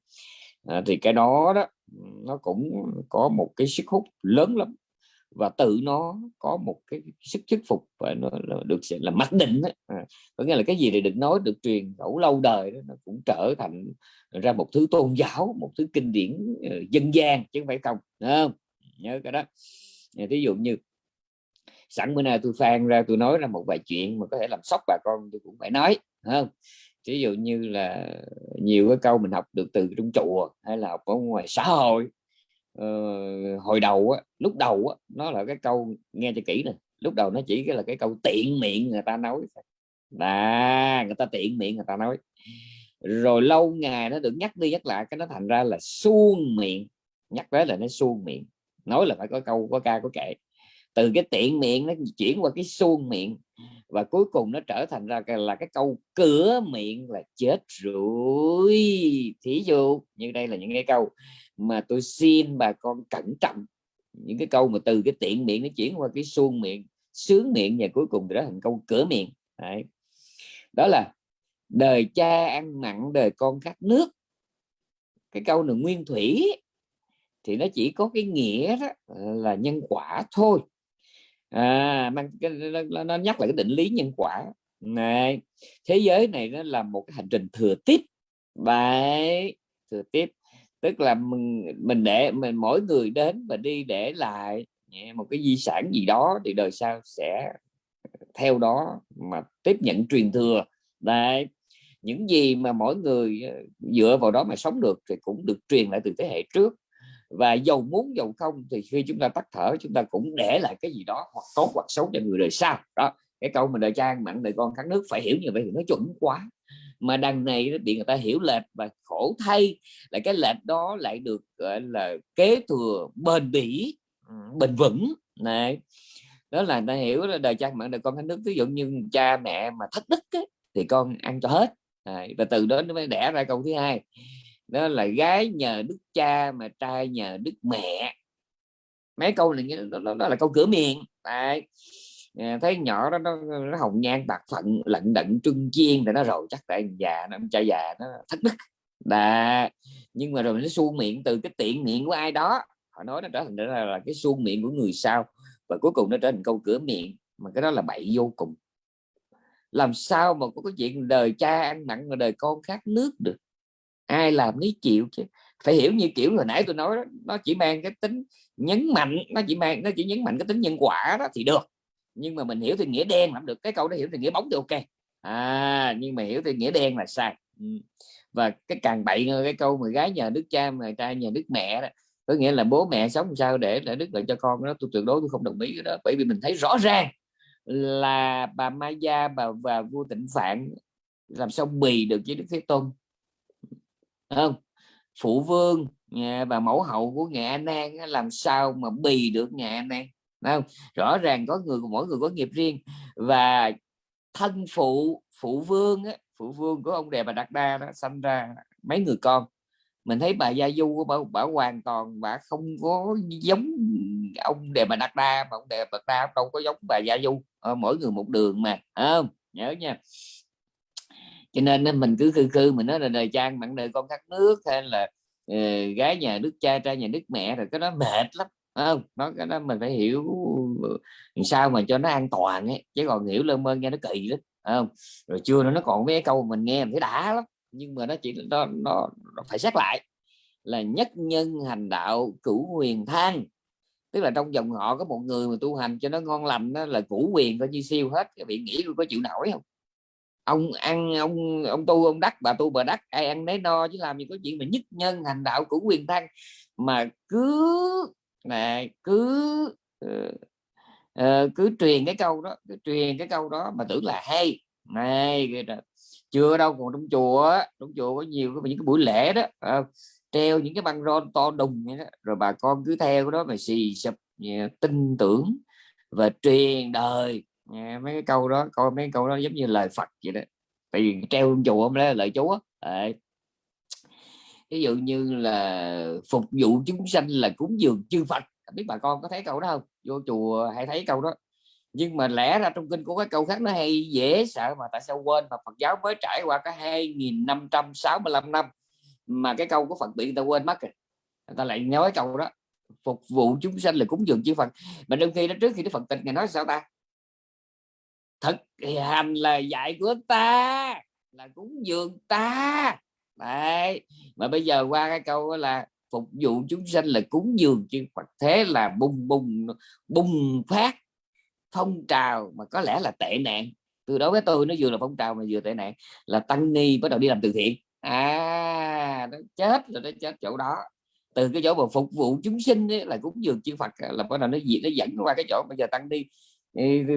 à, thì cái đó đó nó cũng có một cái sức hút lớn lắm và tự nó có một cái sức thuyết phục và nó được là mặc định đó. À, có nghĩa là cái gì thì được nói được truyền khẩu lâu đời đó, nó cũng trở thành ra một thứ tôn giáo một thứ kinh điển uh, dân gian chứ không phải không không nhớ cái đó ờ, ví dụ như sẵn bữa nay tôi phan ra tôi nói ra một vài chuyện mà có thể làm sốc bà con tôi cũng phải nói không? Ví dụ như là nhiều cái câu mình học được từ trong chùa hay là học ở ngoài xã hội ờ, hồi đầu á, lúc đầu á, nó là cái câu nghe cho kỹ này lúc đầu nó chỉ cái là cái câu tiện miệng người ta nói là người ta tiện miệng người ta nói. Rồi lâu ngày nó được nhắc đi nhắc lại cái nó thành ra là suông miệng nhắc tới là nó suông miệng nói là phải có câu có ca có kệ từ cái tiện miệng nó chuyển qua cái suông miệng và cuối cùng nó trở thành ra là cái câu cửa miệng là chết rồi thí dụ như đây là những cái câu mà tôi xin bà con cẩn trọng. Những cái câu mà từ cái tiện miệng nó chuyển qua cái suông miệng, sướng miệng và cuối cùng trở thành câu cửa miệng. Đấy. đó là đời cha ăn mặn, đời con khát nước. Cái câu này nguyên thủy thì nó chỉ có cái nghĩa đó là nhân quả thôi à mang cái, nó, nó nhắc lại cái định lý nhân quả. Này thế giới này nó là một cái hành trình thừa tiếp. Vậy thừa tiếp. Tức là mình mình để mình mỗi người đến và đi để lại một cái di sản gì đó thì đời sau sẽ ờ, theo đó mà tiếp nhận truyền thừa. Đấy những gì mà mỗi người ờ, dựa vào đó mà sống được thì cũng được truyền lại từ thế hệ trước và dầu muốn dầu không thì khi chúng ta tắt thở chúng ta cũng để lại cái gì đó hoặc tốt hoặc xấu cho người đời sau. Đó cái câu mình đời cha mặn đời con khát nước phải hiểu như vậy thì nó chuẩn quá. Mà đằng này nó bị người ta hiểu lệch và khổ thay là cái lệch đó lại được gọi là kế thừa bền bỉ ừ, bền vững. Này đó là ta hiểu là đời cha mặn đời con khát nước. Ví dụ như cha mẹ mà thất đức ấy, thì con ăn cho hết. À, và từ đó nó mới đẻ ra câu thứ hai đó là gái nhờ đức cha mà trai nhờ đức mẹ. Mấy câu này đó, đó, đó là câu cửa miệng. Đấy. À, thấy nhỏ đó nó, nó hồng nhan bạc phận lận đận trưng chiên thì nó rồi chắc tại già nó cha già nó thất đức. Đà. nhưng mà rồi nó suông miệng từ cái tiện miệng của ai đó. Họ nói nó trở thành là, là cái suông miệng của người sau. Và cuối cùng nó trở thành câu cửa miệng. Mà cái đó là bậy vô cùng. Làm sao mà có cái chuyện đời cha ăn mặn mà đời con khát nước được? Ai làm nấy chịu chứ. Phải hiểu như kiểu hồi nãy tôi nói đó, nó chỉ mang cái tính nhấn mạnh nó chỉ mang nó chỉ nhấn mạnh cái tính nhân quả đó thì được. Nhưng mà mình hiểu thì nghĩa đen làm được. Cái câu đó hiểu thì nghĩa bóng thì ok. À nhưng mà hiểu thì nghĩa đen là sai. Ừ. Và cái càng bậy cái câu mà gái nhờ đức cha mà trai nhờ đức mẹ đó có nghĩa là bố mẹ sống sao để lại đức lợi cho con đó. Tôi tuyệt đối tôi không đồng ý cái đó bởi vì mình thấy rõ ràng là bà Maya bà và vua Tịnh Phạn làm sao bì được với đức thế tôn không? Phụ vương và mẫu hậu của nhà an an làm sao mà bì được nhà an an không? Rõ ràng có người mỗi người có nghiệp riêng. Và thân phụ phụ vương á, phụ vương của ông đề bà đạt đa đó sinh ra mấy người con. Mình thấy bà gia du của bà, bà hoàn toàn bà không có giống ông đề bà đạt đa mà ông đề bà đạt đa đâu có giống bà gia du. Mỗi người một đường mà không? Nhớ nha cho nên mình cứ cư cư mình nói là đời trang bạn đời con khát nước hay là uh, gái nhà nước cha trai nhà nước mẹ rồi cái đó mệt lắm không? Nó cái đó mình phải hiểu ờ, sao mà cho nó an toàn ấy chứ còn hiểu lơ mơ nghe nó kỳ lắm không? Rồi chưa nữa nó còn mấy câu mình nghe mình thấy đã lắm nhưng mà nó chỉ nó, nó, nó phải xét lại là nhất nhân hành đạo cửu huyền thang. Tức là trong dòng họ có một người mà tu hành cho nó ngon lành đó là cửu quyền coi như siêu hết cái bị nghĩ có chịu nổi không? Ông ăn ông ông tu ông đắc bà tu bà đắc. Ai ăn đấy no chứ làm gì có chuyện mà nhất nhân hành đạo cửu quyền thăng mà cứ này cứ uh, cứ truyền cái câu đó cứ truyền cái câu đó mà tưởng là hay. Này chưa đâu còn trong chùa trong chùa có nhiều cái những cái buổi lễ đó uh, treo những cái băng rôn to đùng vậy đó. Rồi bà con cứ theo đó mà xì sụp tin tưởng và truyền đời nghe mấy cái câu đó, coi mấy câu đó giống như lời Phật vậy đó. Tại vì treo trong chùa không là lời Chúa. Đấy. ví dụ như là phục vụ chúng sanh là cúng dường chư Phật. Biết bà con có thấy câu đó không? Vô chùa hay thấy câu đó. Nhưng mà lẽ ra trong kinh có cái câu khác nó hay, dễ sợ mà tại sao quên? Mà Phật giáo mới trải qua cái 2565 năm mà cái câu của Phật bị người ta quên mất rồi. Người ta lại nói câu đó, phục vụ chúng sanh là cúng dường chư Phật. Mà đôi khi đó, trước khi Đức Phật tịch ngày nói sao ta? Thực hành là dạy của ta là cúng dường ta. Đấy. mà bây giờ qua cái câu là phục vụ chúng sanh là cúng dường chư Phật thế là bùng bùng bùng phát phong trào mà có lẽ là tệ nạn. Từ đó với tôi nó vừa là phong trào mà vừa tệ nạn là tăng ni bắt đầu đi làm từ thiện. À nó chết rồi nó chết chỗ đó. Từ cái chỗ mà phục vụ chúng sinh ấy, là cúng dường chư Phật là bắt đầu nó gì nó dẫn qua cái chỗ bây giờ tăng đi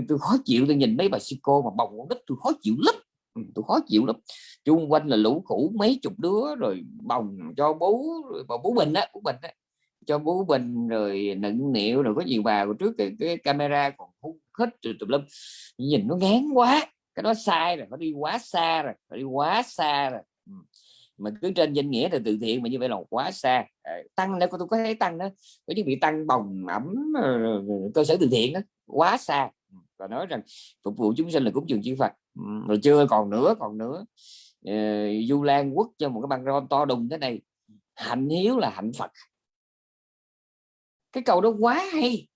tôi khó chịu tôi nhìn mấy bà sư cô mà bồng con nít tôi khó chịu lắm. Ừ, tôi khó chịu lắm. Chung quanh là lũ cũ mấy chục đứa rồi bồng cho bố rồi bố bình á bố bình á. Cho bố bình rồi nựng niệu rồi có nhiều bà của trước cái, cái camera còn hút hết rồi tùm lum. Nhìn nó ngán quá cái đó sai rồi nó đi quá xa rồi nó đi quá xa rồi. Ừ. Mà cứ trên danh nghĩa là từ thiện mà như vậy là quá xa. Ờ, tăng nữa tôi có thấy tăng đó có những bị tăng bồng ẩm ờ, cơ sở từ thiện đó quá xa. Ừ, và nói rằng phục vụ chúng sinh là cúng dường chư Phật. Ừ, rồi chưa còn nữa còn nữa. Uh, Du Lan quốc cho một cái băng rôn to đùng thế này. Hạnh hiếu là hạnh Phật. Cái câu đó quá hay.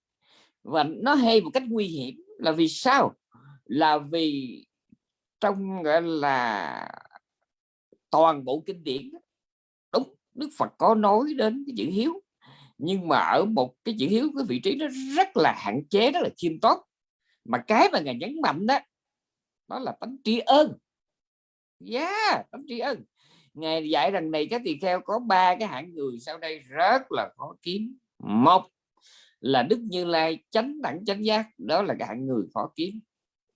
Và nó hay một cách nguy hiểm là vì sao? Là vì trong gọi là toàn bộ kinh điển đúng Đức Phật có nói đến cái chữ hiếu nhưng mà ở một cái chữ hiếu, cái vị trí nó rất là hạn chế, rất là khiêm tốn. Mà cái mà ngài nhấn mạnh đó đó là tánh tri ân. Yeah tánh tri ân. Ngài dạy rằng này các tỳ kheo có ba cái hạng người sau đây rất là khó kiếm. Một là đức như lai chánh đẳng chánh giác, đó là cái hạng người khó kiếm.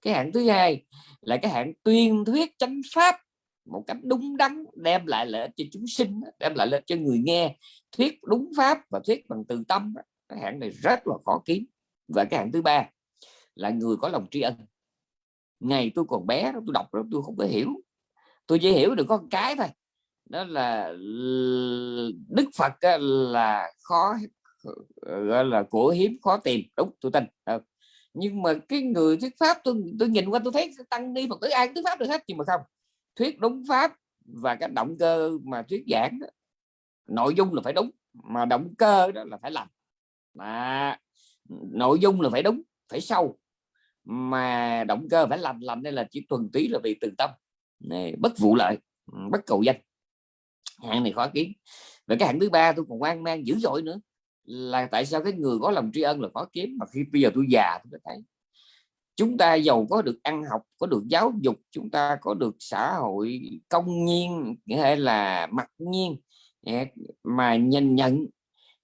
Cái hạng thứ hai là cái hạng tuyên thuyết chánh pháp một cách đúng đắn, đem lại lợi ích cho chúng sinh đem lại lợi ích cho người nghe, thuyết đúng pháp và thuyết bằng từ tâm cái hạng này rất là khó kiếm. Và cái hạng thứ ba là người có lòng tri ân. Ngày tôi còn bé tôi đọc đó, tôi không có hiểu. Tôi chỉ hiểu được có một cái thôi. Đó là đức phật là khó, gọi là của hiếm, khó tìm. Đúng, tôi tin. Ờ. Nhưng mà cái người thuyết pháp, tôi tôi nhìn qua tôi thấy tăng ni phật tử ai thuyết pháp được hết, nhưng mà không thuyết đúng pháp và cái động cơ mà thuyết giảng đó, nội dung là phải đúng mà động cơ đó là phải làm mà nội dung là phải đúng phải sâu mà động cơ phải làm làm đây là chỉ thuần túy là vì từ tâm này, bất vụ lợi bất cầu danh. Hạng này khó kiếm. Và cái hạng thứ ba tôi còn quan mang dữ dội nữa là tại sao cái người có lòng tri ân là khó kiếm mà khi bây giờ tôi già tôi thấy chúng ta giàu có được ăn học có được giáo dục chúng ta có được xã hội công nhiên hay là mặc nhiên mà nhìn nhận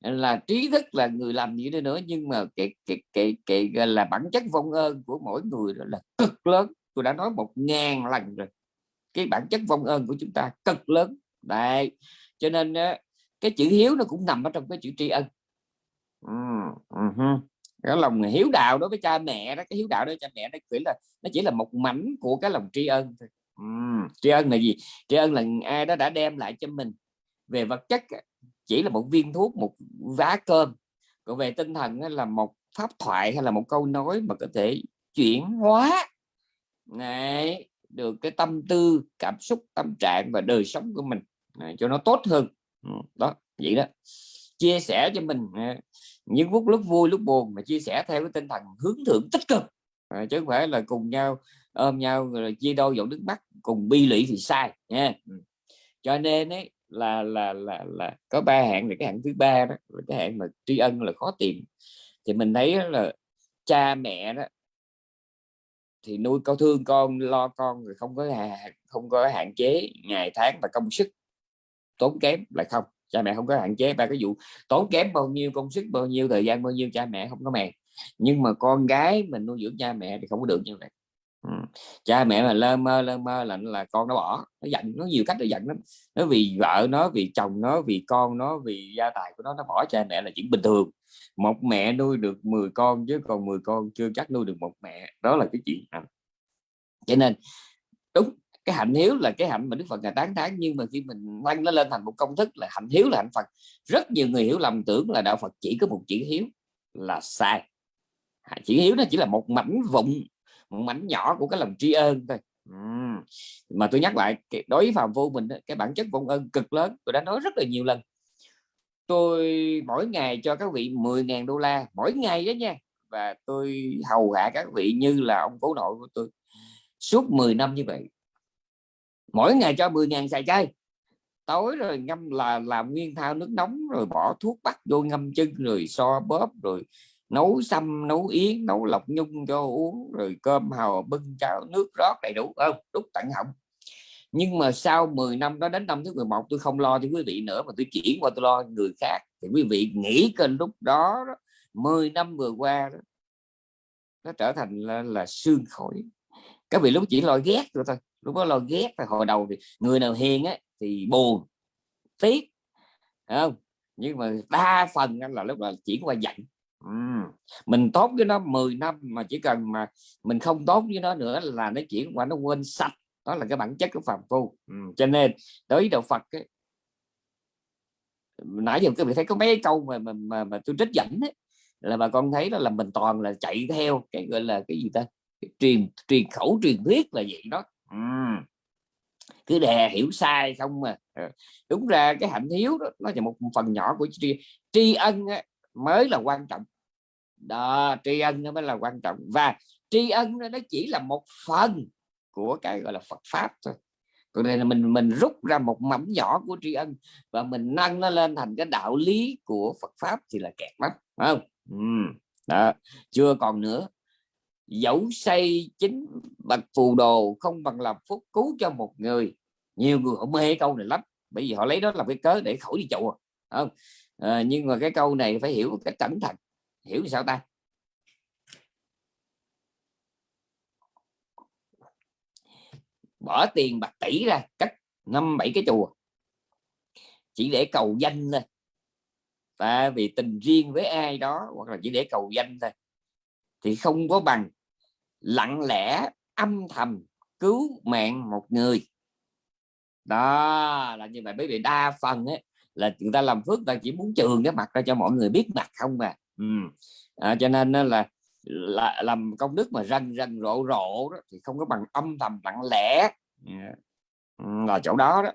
là trí thức là người làm gì đó nữa. Nhưng mà cái cái cái cái, cái là bản chất vong ơn của mỗi người đó là cực lớn. Tôi đã nói một ngàn lần rồi. Cái bản chất vong ơn của chúng ta cực lớn. Đấy. Cho nên cái chữ hiếu nó cũng nằm ở trong cái chữ tri ân. Ừ, uh -huh cái lòng hiếu đạo đối với cha mẹ đó cái hiếu đạo đối với cha mẹ nó chỉ là nó chỉ là một mảnh của cái lòng tri ân thôi. Uhm, tri ân là gì? Tri ân là ai đó đã đem lại cho mình. Về vật chất chỉ là một viên thuốc một vá cơm. Còn về tinh thần là một pháp thoại hay là một câu nói mà có thể chuyển hóa. Này được cái tâm tư cảm xúc tâm trạng và đời sống của mình này, cho nó tốt hơn. Đó vậy đó. Chia sẻ cho mình à, những phút lúc vui lúc buồn mà chia sẻ theo cái tinh thần hướng thượng tích cực. À, chứ không phải là cùng nhau ôm nhau rồi chia đôi dòng nước mắt cùng bi lụy thì sai nha. Ừ. Cho nên ấy là là là là có ba hạng là cái hạng thứ ba đó là cái hạng mà tri ân là khó tìm. Thì mình thấy là cha mẹ đó thì nuôi con thương con lo con rồi không có hạn không có hạn chế ngày tháng và công sức tốn kém lại không cha mẹ không có hạn chế. Ba cái vụ tốn kém bao nhiêu, công sức bao nhiêu, thời gian bao nhiêu, cha mẹ không có màng. Nhưng mà con gái mình nuôi dưỡng cha mẹ thì không có được như vậy. Ừ. cha mẹ mà lơ mơ lơ mơ là là con nó bỏ. Nó giận, nó nhiều cách để giận lắm. Nó vì vợ nó, vì chồng nó, vì con nó, vì gia tài của nó nó bỏ cha mẹ là chuyện bình thường. Một mẹ nuôi được 10 con chứ còn 10 con chưa chắc nuôi được một mẹ. Đó là cái chuyện cho nên, đúng cái hạnh hiếu là cái hạnh mà Đức Phật ngài tán thán, nhưng mà khi mình quanh nó lên thành một công thức là hạnh hiếu là hạnh Phật. Rất nhiều người hiểu lầm tưởng là đạo Phật chỉ có một chữ hiếu là sai. Chữ hiếu nó chỉ là một mảnh vụn, một mảnh nhỏ của cái lòng tri ân thôi. Uhm. mà tôi nhắc lại đối với phàm vô mình cái bản chất vong ơn cực lớn, tôi đã nói rất là nhiều lần. Tôi mỗi ngày cho các vị 10.000 đô la, mỗi ngày đó nha, và tôi hầu hạ các vị như là ông cố nội của tôi suốt 10 năm như vậy mỗi ngày cho 10.000 xài chay. Tối rồi ngâm là làm nguyên thao nước nóng rồi bỏ thuốc bắc vô ngâm chân rồi so bóp rồi nấu xăm nấu yến nấu lọc nhung cho uống rồi cơm hào bưng cháo nước rót đầy đủ không? Đúc tận họng. Nhưng mà sau 10 năm đó đến năm thứ 11 tôi không lo cho quý vị nữa mà tôi chuyển qua tôi lo người khác. Thì quý vị nghĩ kênh lúc đó, đó 10 năm vừa qua đó, nó trở thành là, là xương khói các vị lúc chỉ lo ghét rồi thôi. Lúc đó lo ghét rồi hồi đầu thì người nào hiền á thì buồn tiếc không? Nhưng mà đa phần là lúc là chuyển qua giận. Mình tốt với nó 10 năm mà chỉ cần mà mình không tốt với nó nữa là nó chuyển qua nó quên sạch. Đó là cái bản chất của phàm phu. Ừ. cho nên đối với đạo Phật ấy, nãy giờ các vị thấy có mấy câu mà mà, mà, mà tôi trích dẫn ấy, là bà con thấy đó là mình toàn là chạy theo cái gọi là cái gì ta? Truyền truyền khẩu truyền thuyết là vậy đó. Ừ. cứ đè hiểu sai không mà ờ, đúng ra cái hạnh hiếu đó nó là một phần nhỏ của tri, tri ân mới là quan trọng. Đó tri ân nó mới là quan trọng. Và tri ân nó chỉ là một phần của cái gọi là Phật pháp thôi. Còn đây là mình mình rút ra một mảnh nhỏ của tri ân và mình nâng nó lên thành cái đạo lý của Phật pháp thì là kẹt lắm không? Ừ. đó chưa còn nữa dẫu xây chính bậc phù đồ không bằng làm phúc cứu cho một người. Nhiều người họ mê câu này lắm bởi vì họ lấy đó làm cái cớ để khỏi đi chùa không? À, nhưng mà cái câu này phải hiểu một cách cẩn thận. Hiểu sao ta? Bỏ tiền bạc tỷ ra cắt năm bảy cái chùa. Chỉ để cầu danh thôi. Tại vì tình riêng với ai đó hoặc là chỉ để cầu danh thôi thì không có bằng lặng lẽ âm thầm cứu mạng một người. Đó là như vậy. Bởi vì đa phần ấy, là chúng ta làm phước ta chỉ muốn trường cái mặt ra cho mọi người biết mặt không mà ừ. à, cho nên là là làm công đức mà rần rần rộ rộ đó, thì không có bằng âm thầm lặng lẽ. Là ừ, chỗ đó đó.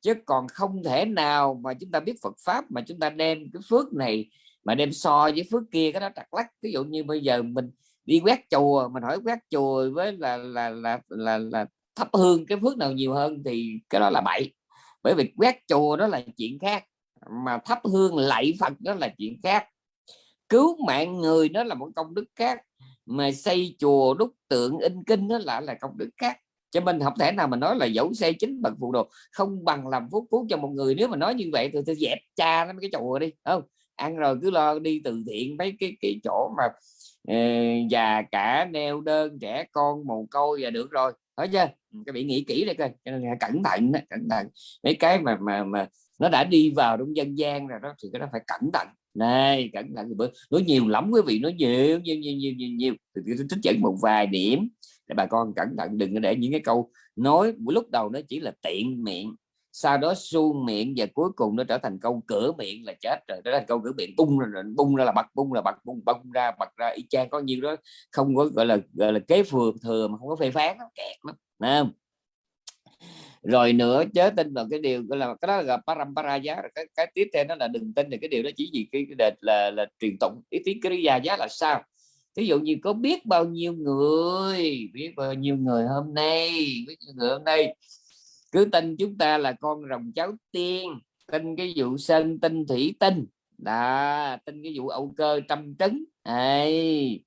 Chứ còn không thể nào mà chúng ta biết Phật pháp mà chúng ta đem cái phước này mà đem so với phước kia cái đó trật lắc ví dụ như bây giờ mình đi quét chùa mình hỏi quét chùa với là là là là, là thắp hương cái phước nào nhiều hơn thì cái đó là bậy. Bởi vì quét chùa đó là chuyện khác mà thắp hương lạy Phật đó là chuyện khác. Cứu mạng người đó là một công đức khác mà xây chùa đúc tượng in kinh đó là là công đức khác. Cho mình không thể nào mà nói là dẫu xây chính bậc phụ đồ không bằng làm phúc cứu cho một người. Nếu mà nói như vậy thì tôi dẹp cha nó cái chùa đi không? Ăn rồi cứ lo đi từ thiện mấy cái cái chỗ mà uh, già cả neo đơn trẻ con mồ côi và được rồi. Thấy chưa cái bị nghĩ kỹ đây coi. Cho nên cẩn thận đó, cẩn thận. Mấy cái mà mà mà nó đã đi vào trong dân gian rồi đó thì cái đó phải cẩn thận. Này cẩn thận. Nói nhiều lắm quý vị nói nhiều nhiều nhiều nhiều nhiều, nhiều. thì tôi trích dẫn một vài điểm để bà con cẩn thận đừng để những cái câu nói. Lúc đầu nó chỉ là tiện miệng sau đó su miệng và cuối cùng nó trở thành câu cửa miệng là chết rồi. Đó là câu cửa miệng bung ra rồi bung ra là bật bung là bật bung bung ra bật ra. Y chang có nhiêu đó không có gọi là gọi là kế phường thừa mà không có phê phán nó kẹt lắm không? Rồi nữa chớ tin vào cái điều gọi là cái đó là parampara giá cái, cái tiếp theo nó là đừng tin được cái điều đó chỉ vì cái, cái là, là, là truyền tụng. Ý tiếng cái gia giá là sao? Ví dụ như có biết bao nhiêu người biết bao nhiêu người hôm nay biết bao nhiêu người hôm nay cứ tin chúng ta là con rồng cháu tiên tin cái vụ sân tinh thủy tinh. Là tin cái vụ âu cơ trăm trứng ấy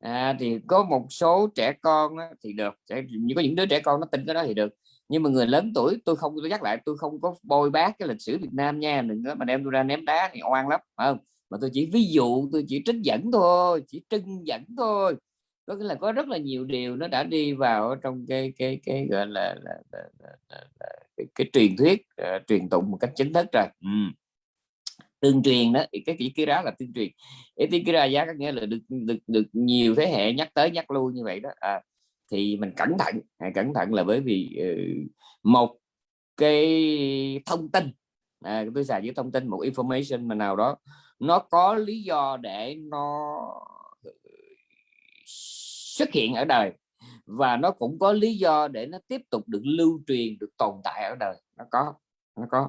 à, thì có một số trẻ con á, thì được. Sẽ có những đứa trẻ con nó tin cái đó thì được. Nhưng mà người lớn tuổi tôi không tôi nhắc lại tôi không có bôi bác cái lịch sử Việt Nam nha. Đừng có mà đem tôi ra ném đá thì oan lắm không? Mà tôi chỉ ví dụ tôi chỉ trích dẫn thôi chỉ trưng dẫn thôi có nghĩa là có rất là nhiều điều nó đã đi vào trong cái cái cái gọi là, là, là, là, là, là cái, cái truyền thuyết uh, truyền tụng một cách chính thức rồi. Ừ. tương truyền đó cái chỉ kira là tương truyền. Cái tiếng ra giá có nghĩa là được được được nhiều thế hệ nhắc tới nhắc lui như vậy đó. À, thì mình cẩn thận à, cẩn thận là bởi vì uh, một cái thông tin à, tôi xài với thông tin một information mà nào đó nó có lý do để nó xuất hiện ở đời. Và nó cũng có lý do để nó tiếp tục được lưu truyền được tồn tại ở đời. Nó có nó có.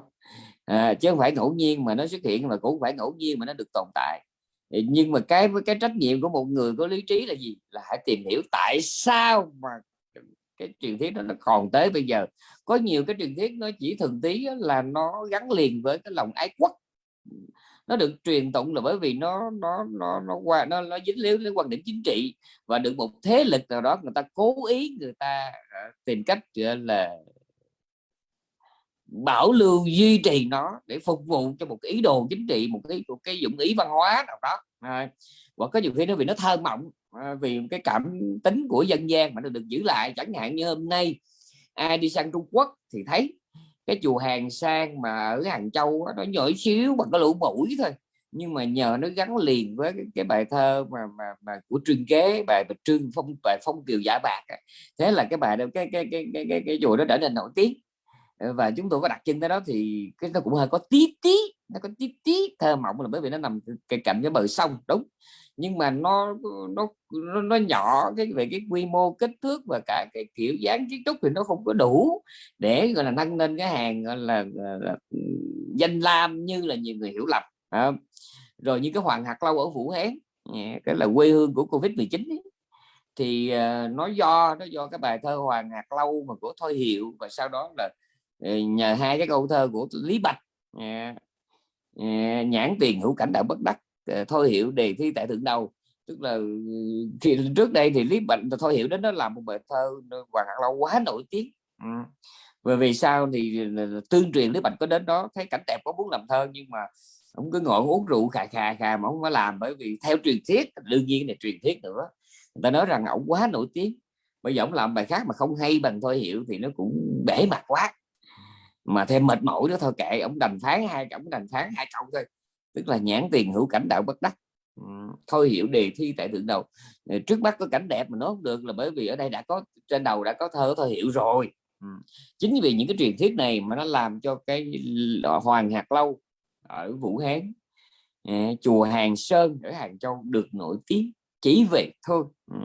À, chứ không phải ngẫu nhiên mà nó xuất hiện mà cũng phải ngẫu nhiên mà nó được tồn tại. Nhưng mà cái với cái trách nhiệm của một người có lý trí là gì? Là hãy tìm hiểu tại sao mà cái truyền thuyết đó nó còn tới bây giờ. Có nhiều cái truyền thuyết nó chỉ thường tí là nó gắn liền với cái lòng ái quốc nó được truyền tụng là bởi vì nó nó nó nó qua nó nó dính líu đến quan điểm chính trị và được một thế lực nào đó người ta cố ý người ta ờ, tìm cách là bảo lưu duy trì nó để phục vụ cho một cái ý đồ chính trị một cái một cái dụng ý văn hóa nào đó. À, hoặc có nhiều khi nó vì nó thơ mộng à, vì cái cảm tính của dân gian mà nó được giữ lại. Chẳng hạn như hôm nay ai đi sang Trung Quốc thì thấy cái chùa hàng sang mà ở hàng châu đó, nó nhỏ xíu bằng cái lũ mũi thôi. Nhưng mà nhờ nó gắn liền với cái, cái bài thơ mà mà, mà của trương kế bài bạch trương phong bài phong kiều giả bạc thế là cái bài đó cái cái cái cái, cái, cái chùa đó trở nên nổi tiếng. Ờ, và chúng tôi có đặt chân tới đó thì cái nó cũng hơi có tí tí nó có tí tí thơ mộng là bởi vì nó nằm cạnh cái bờ sông đúng nhưng mà nó nó nó, nó nhỏ cái về cái quy mô kích thước và cả cái kiểu dáng kiến trúc thì nó không có đủ để gọi là nâng lên cái hàng gọi là, ờ, là, là danh lam như là nhiều người hiểu lầm à, rồi như cái hoàng hạt lâu ở vũ hán cái là quê hương của covid 19 ấy. thì uh, nó do nó do cái bài thơ hoàng hạt lâu mà của thôi hiệu và sau đó là uh, nhờ hai cái câu thơ của lý bạch uh, nhãn tiền hữu cảnh đạo bất đắc Ờ, thôi hiểu đề thi tại thượng đầu. Tức là ừ, thì trước đây thì lý bệnh thôi hiểu đến nó làm một bài thơ hoàng hạng lâu quá nổi tiếng. Ừ. và vì sao thì ừ, tương truyền lý bạch có đến đó, thấy cảnh đẹp có muốn làm thơ nhưng mà ông cứ ngồi uống rượu khà khà khà mà không có làm bởi vì theo truyền thuyết, đương nhiên là truyền thuyết nữa. Người ta nói rằng ông quá nổi tiếng. Bây giờ ông làm bài khác mà không hay bằng thôi hiểu thì nó cũng bể mặt quá. Mà thêm mệt mỏi đó thôi, kệ ông đành phán hai ông đành phán hai câu thôi tức là nhãn tiền hữu cảnh đạo bất đắc. Thôi hiểu đề thi tại thượng đầu. Ờ, trước mắt có cảnh đẹp mà nó không được là bởi vì ở đây đã có trên đầu đã có thơ thôi hiểu rồi. Chính vì những cái truyền thuyết này mà nó làm cho cái hoàng hạt lâu ở vũ hán ờ, chùa hàng sơn ở hàng châu được nổi tiếng chỉ về thôi.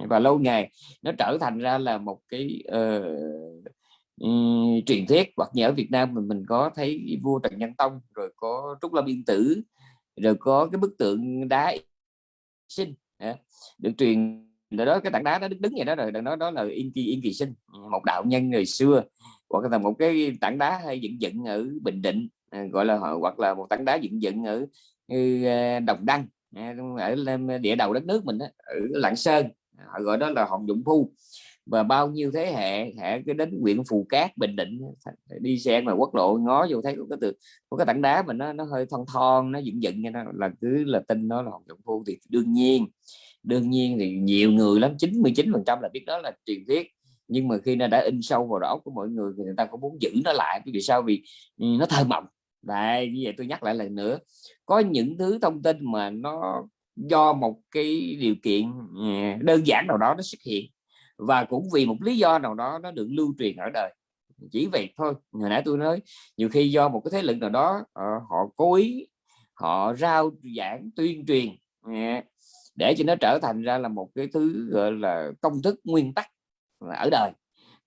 Và lâu ngày nó trở thành ra là một cái uh, um, truyền thuyết. Hoặc như ở Việt Nam mình mình có thấy vua Trần Nhân Tông rồi có Trúc Lâm Yên Tử rồi có cái bức tượng đá sinh được truyền là đó cái tảng đá đó đứng vậy đó rồi đó đó là yên kỳ yên kỳ sinh một đạo nhân người xưa. Hoặc là một cái tảng đá hay dựng dựng ở bình định à, gọi là hoặc là một tảng đá dựng dựng ở ừ, à, đồng đăng à, ở địa đầu đất nước mình đó, ở lạng sơn. Họ gọi đó là hòn dụng phu và bao nhiêu thế hệ hệ cái đến huyện phù cát bình định đi xe mà quốc lộ ngó vô thấy có cái từ có cái tảng đá mà nó nó hơi thon thon nó dựng dựng như nó là cứ là tin nó là hòn trọng phu. Thì đương nhiên đương nhiên thì nhiều người lắm 99 phần trăm là biết đó là truyền thuyết. Nhưng mà khi nó đã in sâu vào đó của mọi người thì người ta cũng muốn giữ nó lại. Vì sao? Vì ừ, nó thơ mộng. Đấy, như vậy tôi nhắc lại lần nữa. Có những thứ thông tin mà nó do một cái điều kiện ừ, đơn giản nào đó nó xuất hiện và cũng vì một lý do nào đó nó được lưu truyền ở đời. Chỉ vậy thôi hồi nãy tôi nói nhiều khi do một cái thế lực nào đó ờ, họ cố ý họ rao giảng tuyên truyền để cho nó trở thành ra là một cái thứ gọi là công thức nguyên tắc ở đời.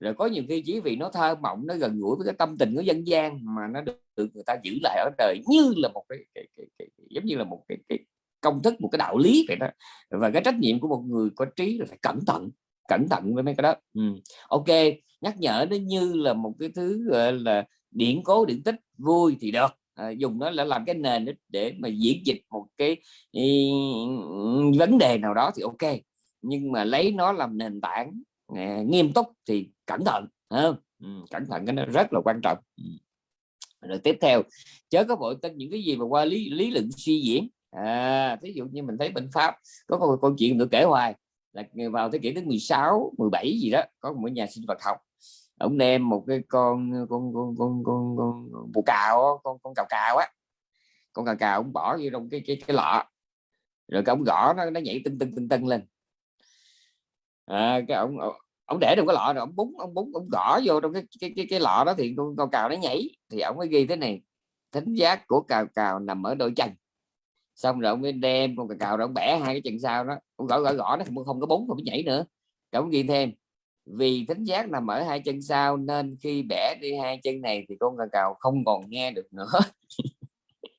Rồi có nhiều khi chỉ vì nó thơ mộng nó gần gũi với cái tâm tình của dân gian mà nó được, được người ta giữ lại ở đời như là một cái, cái, cái, cái, cái giống như là một cái, cái công thức một cái đạo lý vậy đó. Và cái trách nhiệm của một người có trí là phải cẩn thận cẩn thận với mấy cái đó ừ. ok nhắc nhở nó như là một cái thứ gọi là điển cố điển tích vui thì được à, dùng nó là làm cái nền để mà diễn dịch một cái ý, vấn đề nào đó thì ok nhưng mà lấy nó làm nền tảng à, nghiêm túc thì cẩn thận không? Ừ, cẩn thận cái nó rất là quan trọng ừ. rồi tiếp theo chớ có vội tin những cái gì mà qua lý lý luận suy diễn à ví dụ như mình thấy bên pháp có một câu chuyện được kể hoài là vào thế kỷ thứ 16 17 gì đó có một nhà sinh vật học. Ông đem một cái con con con con con, con, con bù cào con con cào cào á. Con cào cào ông bỏ vô trong cái cái cái lọ. Rồi cái ông gõ nó nó nhảy tưng tưng tưng tưng lên. À, cái ông ông để trong cái lọ rồi ông búng ông búng ông gõ vô trong cái cái cái, cái lọ đó thì con, con cào nó nhảy. Thì ông mới ghi thế này thính giác của cào cào nằm ở đôi chân xong rồi ông mới đem con cào cào rồi ông bẻ hai cái chân sau đó. Ông gõ gõ gõ nó không, không có búng không có nhảy nữa. Rồi ông ghi thêm vì thính giác nằm ở hai chân sau nên khi bẻ đi hai chân này thì con cào cào không còn nghe được nữa.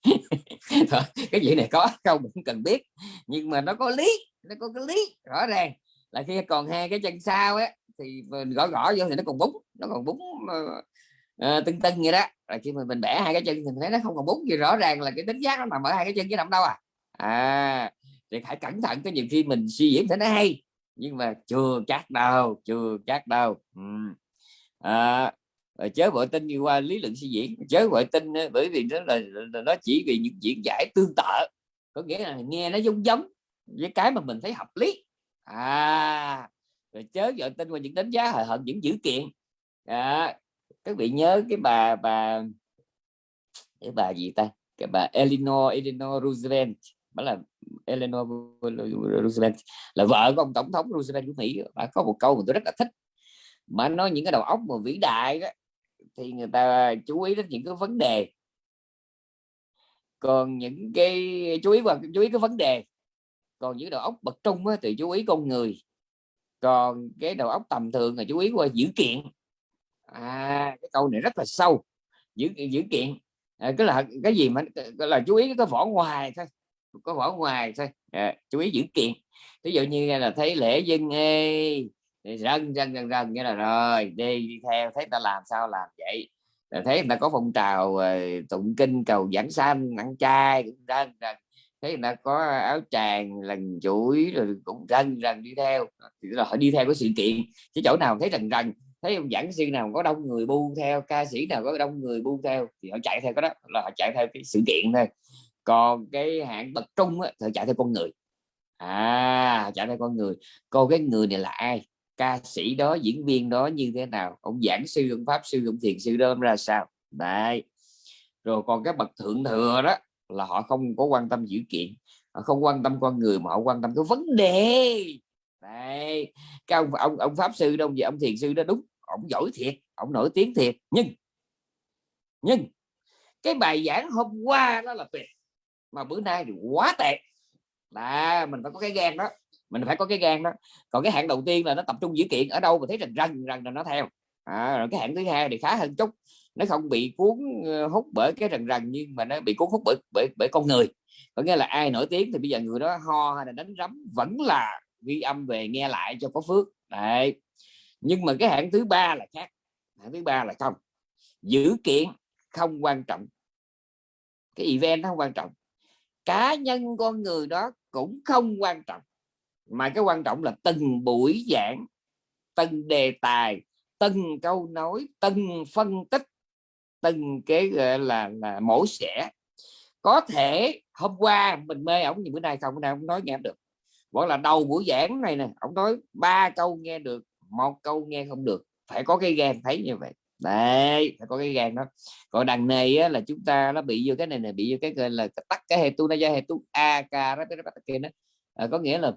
Cái gì này có không cũng cần biết. Nhưng mà nó có lý nó có cái lý rõ ràng. Là khi còn hai cái chân sau á thì gõ gõ vô thì nó còn búng nó còn búng ờ, Ờ, tưng tưng vậy đó. Rồi khi mình mình bẻ hai cái chân thì mình thấy nó không còn bút gì rõ ràng là cái tính giác nó nằm ở hai cái chân chứ nằm đâu à. À thì phải cẩn thận có nhiều khi mình suy diễn thấy nó hay nhưng mà chưa chắc đâu chưa chắc đâu. Ừ. à, chớ vội tin như qua lý luận suy diễn chớ vội tin ờ, bởi vì nó là, là nó chỉ vì những diễn giải tương tự. Có nghĩa là nghe nó giống giống với cái mà mình thấy hợp lý. À rồi chớ vội tin vào những đánh giá hời hợt những dữ kiện. À, các vị nhớ cái bà bà cái bà gì ta? Cái bà Eleanor Eleanor Roosevelt. Bà là Eleanor Roosevelt. Là vợ của ông tổng thống Roosevelt của Mỹ. Bà có một câu mà tôi rất là thích. Mà nói những cái đầu óc mà vĩ đại đó thì người ta chú ý đến những cái vấn đề. Còn những cái chú ý vào chú ý cái vấn đề. Còn những đầu óc bậc trung á, thì chú ý con người. Còn cái đầu óc tầm thường là chú ý qua dữ kiện à cái câu này rất là sâu. Dữ dữ kiện. À, cái là cái gì mà cái là chú ý cái vỏ ngoài thôi. Có vỏ ngoài thôi. À, chú ý dữ kiện. Ví dụ như là thấy lễ dân ê rần rần rần rần nghĩa là rồi đi đi theo thấy ta làm sao làm vậy. Là thấy người ta có phong trào uh, tụng kinh cầu giảng sanh ăn chay cũng rần rần thấy người ta có áo tràng lần chuỗi rồi cũng rần rần đi theo. Thì là họ đi theo cái sự kiện. Cái chỗ nào thấy rần rần thấy ông giảng sư nào có đông người bu theo ca sĩ nào có đông người bu theo thì họ chạy theo cái đó là họ chạy theo cái sự kiện thôi. Còn cái hạng bậc trung á, thì chạy theo con người. À chạy theo con người. Cô cái người này là ai? Ca sĩ đó diễn viên đó như thế nào? Ông giảng sư ông pháp sư ông thiền sư đó ra sao? Đấy. Rồi còn cái bậc thượng thừa đó là họ không có quan tâm dữ kiện họ không quan tâm con người mà họ quan tâm cái vấn đề đấy cái ông ông ông pháp sư đâu gì ông thiền sư đó đúng ông giỏi thiệt ông nổi tiếng thiệt. Nhưng nhưng cái bài giảng hôm qua đó là tuyệt mà bữa nay thì quá tệ. Là mình phải có cái gan đó mình phải có cái gan đó. Còn cái hạng đầu tiên là nó tập trung dữ kiện ở đâu mà thấy rằng rần rần là nó theo. À, rồi cái hạng thứ hai thì khá hơn chút nó không bị cuốn ờ, hút bởi cái rần rần nhưng mà nó bị cuốn hút bởi bởi, bởi con người. Có nghĩa là ai nổi tiếng thì bây giờ người đó ho hay là đánh rắm vẫn là ghi âm về nghe lại cho có phước. Đấy. Nhưng mà cái hạng thứ ba là khác. Hạng thứ ba là không. Dữ kiện không quan trọng. Cái event nó không quan trọng. Cá nhân con người đó cũng không quan trọng. Mà cái quan trọng là từng buổi giảng, từng đề tài, từng câu nói, từng phân tích, từng cái, gọi là là mổ xẻ. Có thể hôm qua mình mê ổng, nhưng bữa nay không bữa nay không nói nghe được gọi là đầu buổi giảng này nè ông nói ba câu nghe được một câu nghe không được. Phải có cái gan thấy như vậy. Đấy phải có cái gan đó. Còn đằng này á, là chúng ta nó bị vô cái này này bị vô cái gọi là tắt cái hệ tu na hệ tu a k đó kia đó. À, có nghĩa là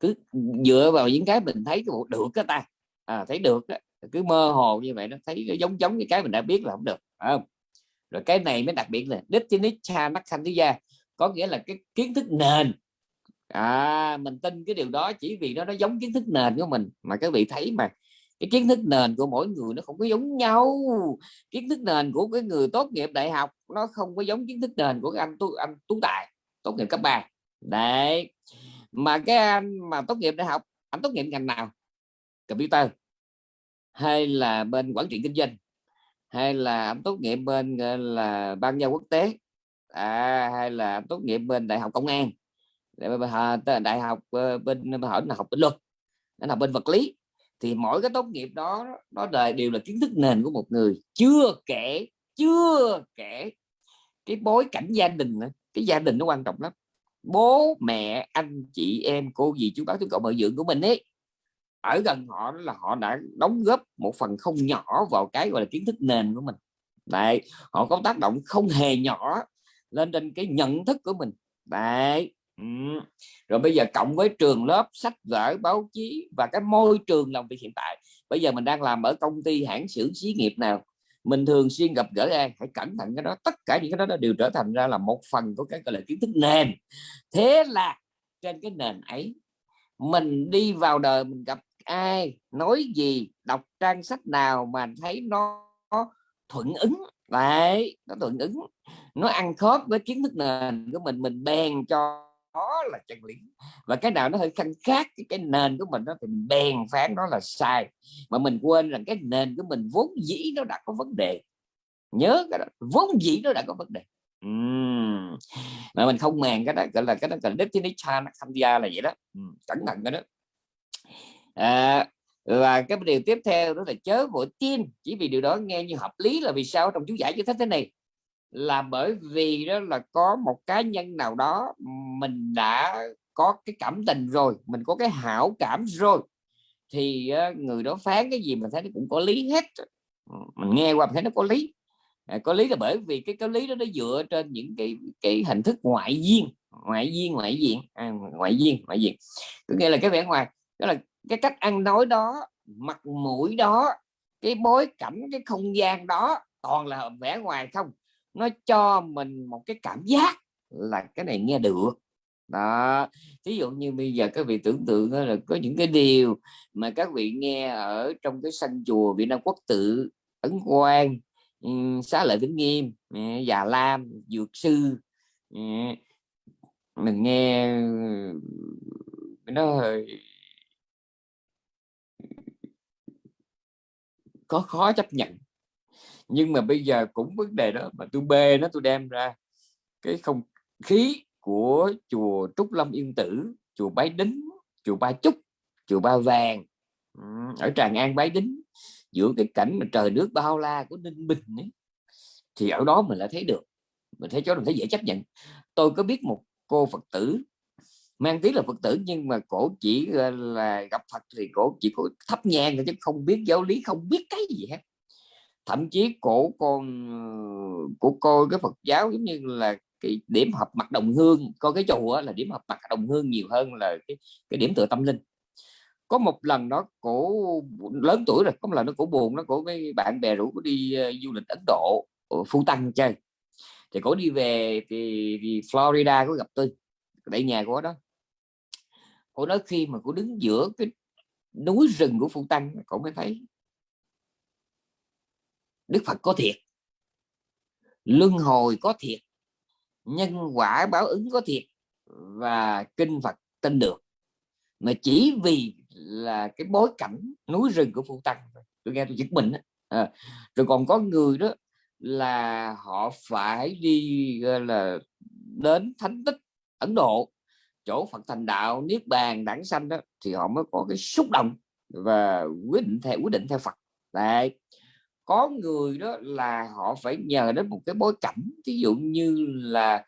cứ dựa vào những cái mình thấy cái bộ được cái ta. À, thấy được đó. cứ mơ hồ như vậy nó thấy nó giống giống như cái mình đã biết là không được không? Rồi cái này mới đặc biệt là Ditinicha gia có nghĩa là cái kiến thức nền à mình tin cái điều đó chỉ vì nó nó giống kiến thức nền của mình. Mà các vị thấy mà cái kiến thức nền của mỗi người nó không có giống nhau. Kiến thức nền của cái người tốt nghiệp đại học nó không có giống kiến thức nền của anh tu anh tú tài tốt nghiệp cấp 3 đấy. Mà cái anh mà tốt nghiệp đại học anh tốt nghiệp ngành nào? Computer. Hay là bên quản trị kinh doanh. Hay là anh tốt nghiệp bên là ban giao quốc tế. À, hay là tốt nghiệp bên đại học công an đại học ờ, bên hỏi là học bên luật là học bên vật lý. Thì mỗi cái tốt nghiệp đó, nó đời đều là kiến thức nền của một người. Chưa kể chưa kể cái bối cảnh gia đình cái gia đình nó quan trọng lắm. Bố, mẹ, anh, chị, em, cô, dì, chú bác, chú cậu mợ dưỡng của mình ấy, ở gần họ là họ đã đóng góp một phần không nhỏ vào cái gọi là kiến thức nền của mình. Đấy, họ có tác động không hề nhỏ lên trên cái nhận thức của mình. Đấy ừ. rồi bây giờ cộng với trường lớp sách vở báo chí và cái môi trường làm việc hiện tại. Bây giờ mình đang làm ở công ty hãng xưởng xí nghiệp nào. Mình thường xuyên gặp gỡ ai hãy cẩn thận cái đó. Tất cả những cái đó đều trở thành ra là một phần của cái gọi là kiến thức nền. Thế là trên cái nền ấy mình đi vào đời mình gặp ai nói gì đọc trang sách nào mà thấy nó, nó thuận ứng. Đấy nó thuận ứng. Nó ăn khớp với kiến thức nền của mình mình bèn cho đó là chân lý. Và cái nào nó hơi khăn khác cái, cái nền của mình đó thì mình bèn phán đó là sai. Mà mình quên rằng cái nền của mình vốn dĩ nó đã có vấn đề. Nhớ cái đó vốn dĩ nó đã có vấn đề. Uhm. mà mình không màng cái đó gọi là cái đó là là nó tham gia là vậy đó. Uhm. cẩn thận cái đó. À, và cái điều tiếp theo đó là chớ vội tin. Chỉ vì điều đó nghe như hợp lý là vì sao trong chú giải như thế thế này là bởi vì đó là có một cá nhân nào đó mình đã có cái cảm tình rồi mình có cái hảo cảm rồi thì ờ, người đó phán cái gì mình thấy nó cũng có lý hết. Ừ, mình nghe qua mình thấy nó có lý. À, có lý là bởi vì cái cái lý đó nó dựa trên những cái cái hình thức ngoại duyên ngoại duyên ngoại diện à, ngoại duyên ngoại diện. Có nghĩa là cái vẻ ngoài đó là cái cách ăn nói đó mặt mũi đó cái bối cảnh cái không gian đó toàn là vẻ ngoài không nó cho mình một cái cảm giác là cái này nghe được. Đó ví dụ như bây giờ các vị tưởng tượng là có những cái điều mà các vị nghe ở trong cái sân chùa Việt Nam Quốc tự, Ấn Quang ừ, xá lợi vĩnh nghiêm ừ, già lam, dược sư ừ, mình nghe nó hơi có khó chấp nhận nhưng mà bây giờ cũng vấn đề đó mà tôi bê nó tôi đem ra cái không khí của chùa Trúc Lâm Yên Tử chùa Bái Đính chùa Ba Chúc chùa Ba Vàng ở Tràng An Bái Đính giữa cái cảnh mà trời nước bao la của Ninh Bình ấy, thì ở đó mình lại thấy được. Mình thấy chỗ mình thấy dễ chấp nhận. Tôi có biết một cô Phật tử mang tiếng là Phật tử nhưng mà cổ chỉ là gặp Phật thì cổ chỉ có thắp nhang chứ không biết giáo lý không biết cái gì hết thậm chí cổ con ờ, của cô cái Phật giáo giống như là cái điểm hợp mặt đồng hương coi cái chùa là điểm hợp mặt đồng hương nhiều hơn là cái, cái điểm tựa tâm linh. Có một lần đó cổ lớn tuổi rồi có một lần nó cổ buồn nó cổ với bạn bè rủ đi uh, du lịch Ấn Độ ờ, Phu Tăng chơi. Thì cổ đi về thì, thì Florida có gặp tôi tại nhà của đó. Cổ nói khi mà cổ đứng giữa cái núi rừng của Phu Tăng cổ mới thấy Đức Phật có thiệt. Luân hồi có thiệt. Nhân quả báo ứng có thiệt. Và kinh Phật tin được. Mà chỉ vì là cái bối cảnh núi rừng của Phu Tăng tôi nghe tôi giật mình à, rồi còn có người đó là họ phải đi là đến thánh tích Ấn Độ chỗ Phật thành đạo niết bàn đẳng sanh đó thì họ mới có cái xúc động và quyết định theo quyết định theo Phật. Đấy có người đó là họ phải nhờ đến một cái bối cảnh ví dụ như là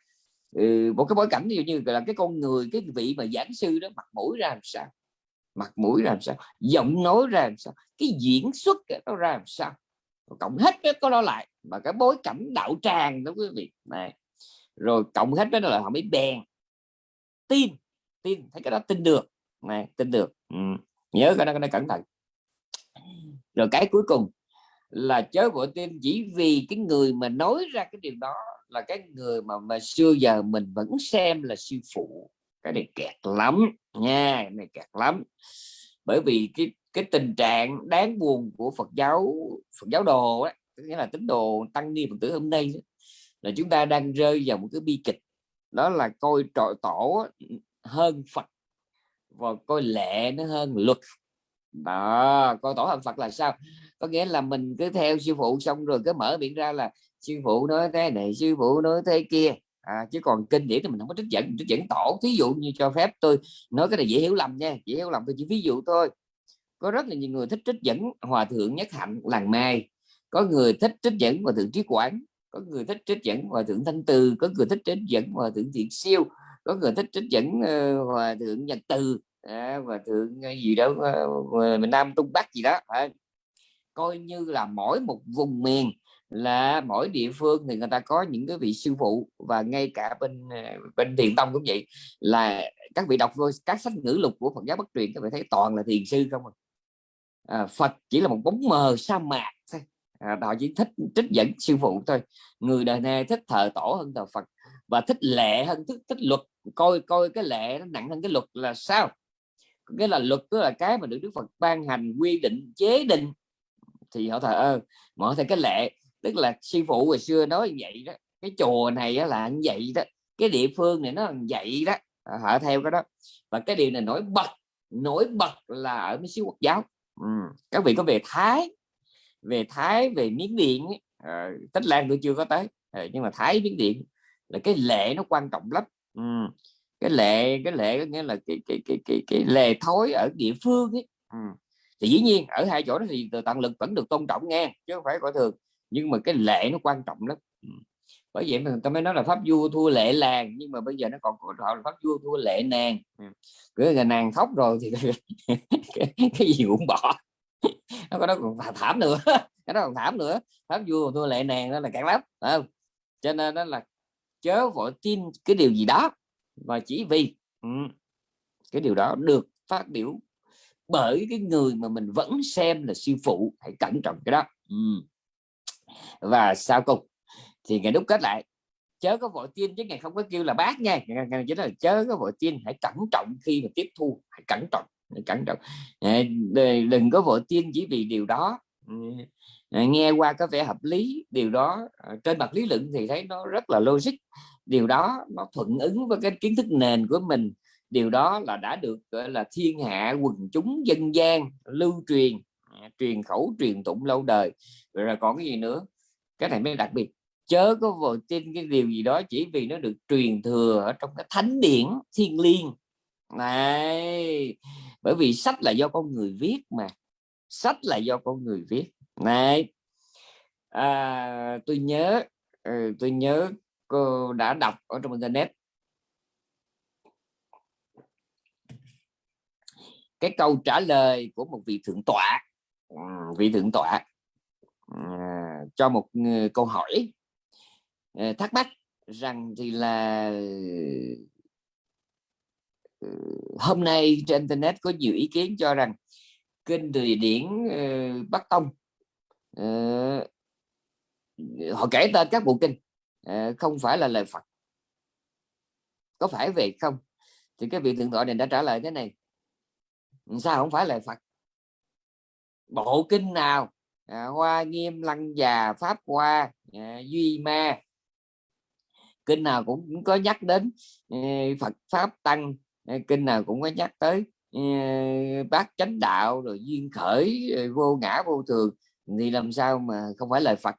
ừ, một cái bối cảnh ví dụ như là cái con người cái vị mà giảng sư đó mặt mũi ra làm sao? Mặt mũi ra làm sao? Giọng nói ra làm sao? Cái diễn xuất nó ra làm sao? Cộng hết cái có đó lại mà cái bối cảnh đạo tràng đó quý vị này. Rồi cộng hết đó là họ mới bèn tin tin thấy cái đó tin được này tin được ừ. nhớ cái đó cái đó cẩn thận. Rồi cái cuối cùng là chớ vội tin chỉ vì cái người mà nói ra cái điều đó là cái người mà mà xưa giờ mình vẫn xem là sư phụ. Cái này kẹt lắm nha cái này kẹt lắm. Bởi vì cái cái tình trạng đáng buồn của Phật giáo Phật giáo đồ ấy, nghĩa là tín đồ tăng ni Phật tử hôm nay là chúng ta đang rơi vào một cái bi kịch. Đó là coi trọi tổ hơn Phật và coi lệ nó hơn luật đó coi tổ hợp Phật là sao? Có nghĩa là mình cứ theo sư phụ xong rồi cứ mở miệng ra là sư phụ nói thế này sư phụ nói thế kia. À, chứ còn kinh điển thì mình không có trích dẫn trích dẫn tổ. Thí dụ như cho phép tôi nói cái này dễ hiểu lầm nha dễ hiểu lầm tôi chỉ ví dụ thôi. Có rất là nhiều người thích trích dẫn hòa thượng nhất hạnh làng mai. Có người thích trích dẫn hòa thượng trí quảng có người thích trích dẫn hòa thượng thanh từ. Có người thích trích dẫn hòa thượng thiện siêu. Có người thích trích dẫn uh, hòa thượng nhật từ à, và thượng ờ, gì đó ờ, ờ, miền nam trung bắc gì đó à, coi như là mỗi một vùng miền là mỗi địa phương thì người ta có những cái vị sư phụ và ngay cả bên bên thiền tông cũng vậy là các vị đọc vô các sách ngữ lục của Phật giáo bất truyền các vị thấy toàn là thiền sư không à. à, Phật chỉ là một bóng mờ sa mạc thôi. À, họ chỉ thích trích dẫn sư phụ thôi. Người đời này thích thờ tổ hơn thờ Phật và thích lệ hơn thích thích luật. Coi coi cái lệ nó nặng hơn cái luật là sao? Cái là luật tức là cái mà được Đức Phật ban hành quy định chế định thì họ thờ ơ mở thành cái lệ tức là sư phụ hồi xưa nói như vậy đó cái chùa này là như vậy đó cái địa phương này nó như vậy đó họ theo cái đó và cái điều này nổi bật nổi bật là ở mấy xứ quốc giáo ừ. các vị có về thái về thái về miến điện à, tích lan tôi chưa có tới à, nhưng mà thái miến điện là cái lệ nó quan trọng lắm ừ cái lệ cái lệ có nghĩa là cái cái cái cái, cái lệ thối ở địa phương ấy. Ừ. thì dĩ nhiên ở hai chỗ đó thì từ tận lực vẫn được tôn trọng nghe chứ không phải coi thường. Nhưng mà cái lệ nó quan trọng lắm. Ừ. bởi vậy mà ta mới nói là pháp vua thua lệ làng nhưng mà bây giờ nó còn gọi là pháp vua thua lệ nàng. Ừ. cứ là nàng khóc rồi thì cái, cái gì cũng bỏ. Nó có đó còn thảm nữa. Cái đó còn thảm nữa. Pháp vua thua lệ nàng đó là cạn lắm không? Cho nên đó là chớ vội tin cái điều gì đó và chỉ vì ừ, cái điều đó được phát biểu bởi cái người mà mình vẫn xem là sư phụ, hãy cẩn trọng cái đó. Ừ. Và sau cùng thì ngày đúc kết lại, chớ có vội tin chứ, ngày không có kêu là bác nha. Ngày chỉ là chớ có vội tin, hãy cẩn trọng khi mà tiếp thu, hãy cẩn trọng, hãy cẩn trọng. Đừng có vội tin chỉ vì điều đó. Ừ. Nghe qua có vẻ hợp lý, điều đó ờ, trên mặt lý luận thì thấy nó rất là logic điều đó nó thuận ứng với cái kiến thức nền của mình. Điều đó là đã được gọi là thiên hạ quần chúng dân gian lưu truyền à, truyền khẩu truyền tụng lâu đời. Rồi, rồi còn cái gì nữa? Cái này mới đặc biệt. Chớ có vội tin cái điều gì đó chỉ vì nó được truyền thừa ở trong cái thánh điển thiên liêng. Này bởi vì sách là do con người viết mà. Sách là do con người viết. Này à, tôi nhớ ừ, tôi nhớ cô đã đọc ở trong internet. Cái câu trả lời của một vị thượng tọa à, vị thượng tọa à, cho một câu hỏi à, thắc mắc rằng thì là ờ, hôm nay trên internet có nhiều ý kiến cho rằng kinh từ điển ờ, Bắc Tông ờ, họ kể tên các bộ kinh. Ờ, không phải là lời Phật. Có phải vậy không? Thì cái vị thượng tọa này đã trả lời thế này. Sao không phải lời Phật? Bộ kinh nào? À, hoa nghiêm lăng già pháp hoa à, duy ma. Kinh nào cũng có nhắc đến à, phật pháp tăng. À, kinh nào cũng có nhắc tới à, bát chánh đạo rồi duyên khởi à, vô ngã vô thường. Thì làm sao mà không phải lời phật?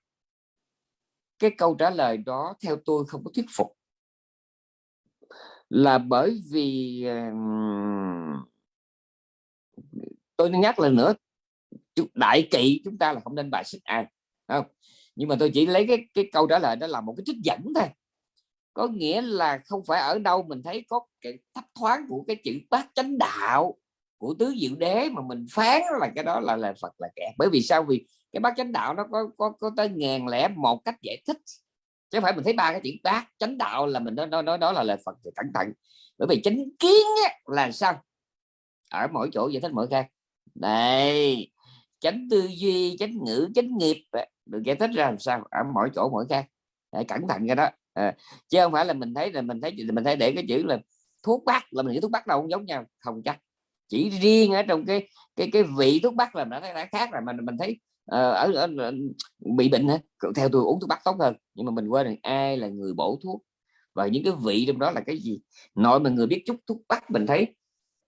Cái câu trả lời đó theo tôi không có thuyết phục. Là bởi vì tôi nhắc lần nữa đại kỵ chúng ta là không nên bài xích ai không? Nhưng mà tôi chỉ lấy cái cái câu trả lời đó là một cái trích dẫn thôi. Có nghĩa là không phải ở đâu mình thấy có cái thấp thoáng của cái chữ bát chánh đạo của tứ diệu đế mà mình phán là cái đó là là Phật là kẹt bởi vì sao? Vì cái bát chánh đạo nó có có có tới ngàn lẻ một cách giải thích. Chứ không phải mình thấy ba cái chữ bát chánh đạo là mình nói nói nói đó là lời Phật thì cẩn thận. Bởi vì chánh kiến á, là sao? Ở mỗi chỗ giải thích mỗi khác. Đây chánh tư duy chánh ngữ chánh nghiệp được giải thích ra làm sao? Ở mỗi chỗ mỗi khác. Để cẩn thận cái đó. À, chứ không phải là mình thấy là mình thấy mình thấy để cái chữ là thuốc bắc là mình nghĩ thuốc bắc đâu không giống nhau. Không chắc. Chỉ riêng ở trong cái cái cái vị thuốc bắc là nó đã khác rồi mà mình thấy Ờ, ở, ở, ở bị bệnh hả? Theo tôi uống thuốc bắc tốt hơn nhưng mà mình quên rằng ai là người bổ thuốc? Và những cái vị trong đó là cái gì? Nội mà người biết chút thuốc bắc mình thấy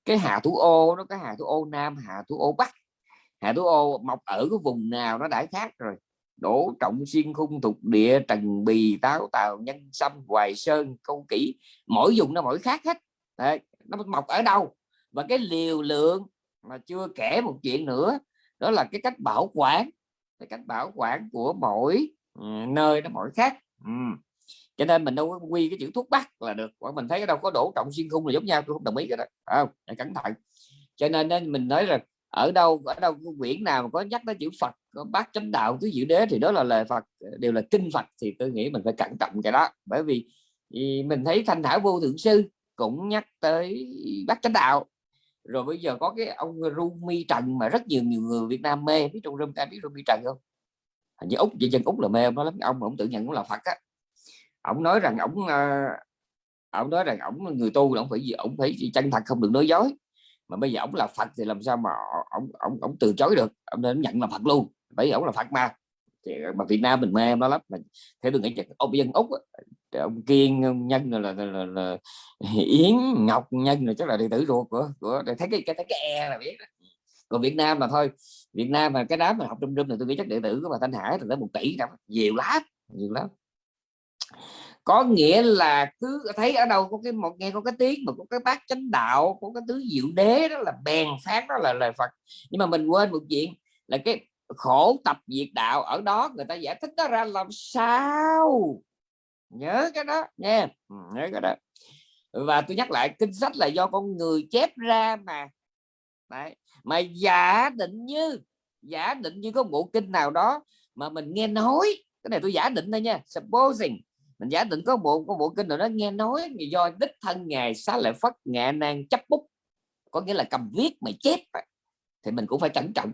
cái hà thủ ô nó có hà thủ ô nam hà thủ ô bắc hà thủ ô mọc ở cái vùng nào nó đã khác rồi. Đổ trọng xuyên khung thuộc địa trần bì táo tàu nhân sâm hoài sơn câu kỹ mỗi vùng nó mỗi khác hết. Đấy, nó mọc ở đâu? Và cái liều lượng mà chưa kể một chuyện nữa đó là cái cách bảo quản, cái cách bảo quản của mỗi ừ, nơi nó mỗi khác. Ừ. cho nên mình đâu có quy cái chữ thuốc bắc là được còn mình thấy đâu có đổ trọng xuyên khung là giống nhau, tôi không đồng ý cái đó. Không? Cẩn thận. Cho nên mình nói rằng ở đâu ở đâu quyển nào mà có nhắc tới chữ Phật, có bát chánh đạo, tứ diệu đế thì đó là lời Phật, đều là kinh Phật thì tôi nghĩ mình phải cẩn trọng cái đó. Bởi vì mình thấy thanh thảo vô thượng sư cũng nhắc tới bát chánh đạo rồi bây giờ có cái ông Rumi Trần mà rất nhiều nhiều người Việt Nam mê. Biết trong Rumi ta biết Rumi Trần không? Hình như úc vậy dân úc là mê ông đó lắm. Ông ông tự nhận cũng là Phật á. Ông nói rằng ông ờ, ông nói rằng ông người tu ông phải gì, ông phải chân thật, không được nói dối. Mà bây giờ ông là Phật thì làm sao mà ông ông ông từ chối được? Ông nên nhận là Phật luôn. Bởi vì ông là Phật mà. Thì mà Việt Nam mình mê nó lắm. Mà thế tôi nghĩ ông dân úc ông kiên nhân là, là, là, là yến ngọc nhân là chắc là đệ tử ruột của của để thấy cái cái thấy cái e là biết còn Việt Nam mà thôi Việt Nam mà cái đám mà học trung trung là tôi nghĩ chắc đệ tử của bà Thanh Hải là tới một tỷ năm nhiều lắm nhiều lắm. Có nghĩa là cứ thấy ở đâu có cái một nghe có cái tiếng mà có cái bát chánh đạo có cái tứ diệu đế đó là bèn phát đó là lời Phật. Nhưng mà mình quên một chuyện là cái khổ tập diệt đạo ở đó người ta giải thích nó ra làm sao? Nhớ cái đó nha ừ, nhớ cái đó. Và tôi nhắc lại, kinh sách là do con người chép ra mà. Đấy. mà giả định như, giả định như có bộ kinh nào đó mà mình nghe nói, cái này tôi giả định thôi nha, supposing, mình giả định có bộ có bộ kinh nào đó nghe nói do đích thân ngài xá lợi phất, ngạ nan chấp bút, có nghĩa là cầm viết mà chép thì mình cũng phải cẩn trọng.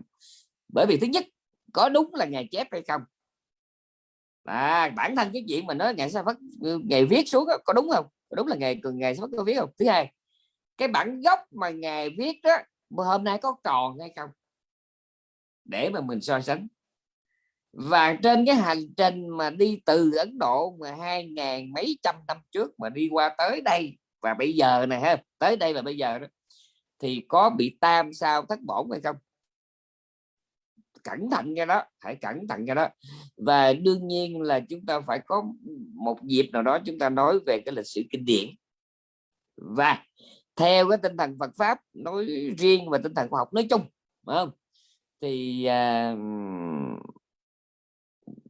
Bởi vì thứ nhất, có đúng là ngài chép hay không? À, bản thân cái chuyện mà nói ngày sao phát ừ, ngày viết xuống đó, có đúng không? Có đúng là ngài ngày sao phát có viết không? Thứ hai cái bản gốc mà ngày viết đó hôm nay có còn hay không? Để mà mình so sánh. Và trên cái hành trình mà đi từ Ấn Độ mà hai ngàn mấy trăm năm trước mà đi qua tới đây và bây giờ này ha tới đây và bây giờ đó thì có bị tam sao thất bổn hay không? Cẩn thận cái đó phải cẩn thận cái đó. Và đương nhiên là chúng ta phải có một dịp nào đó chúng ta nói về cái lịch sử kinh điển. Và theo cái tinh thần Phật pháp nói riêng và tinh thần khoa học nói chung phải không? Thì à,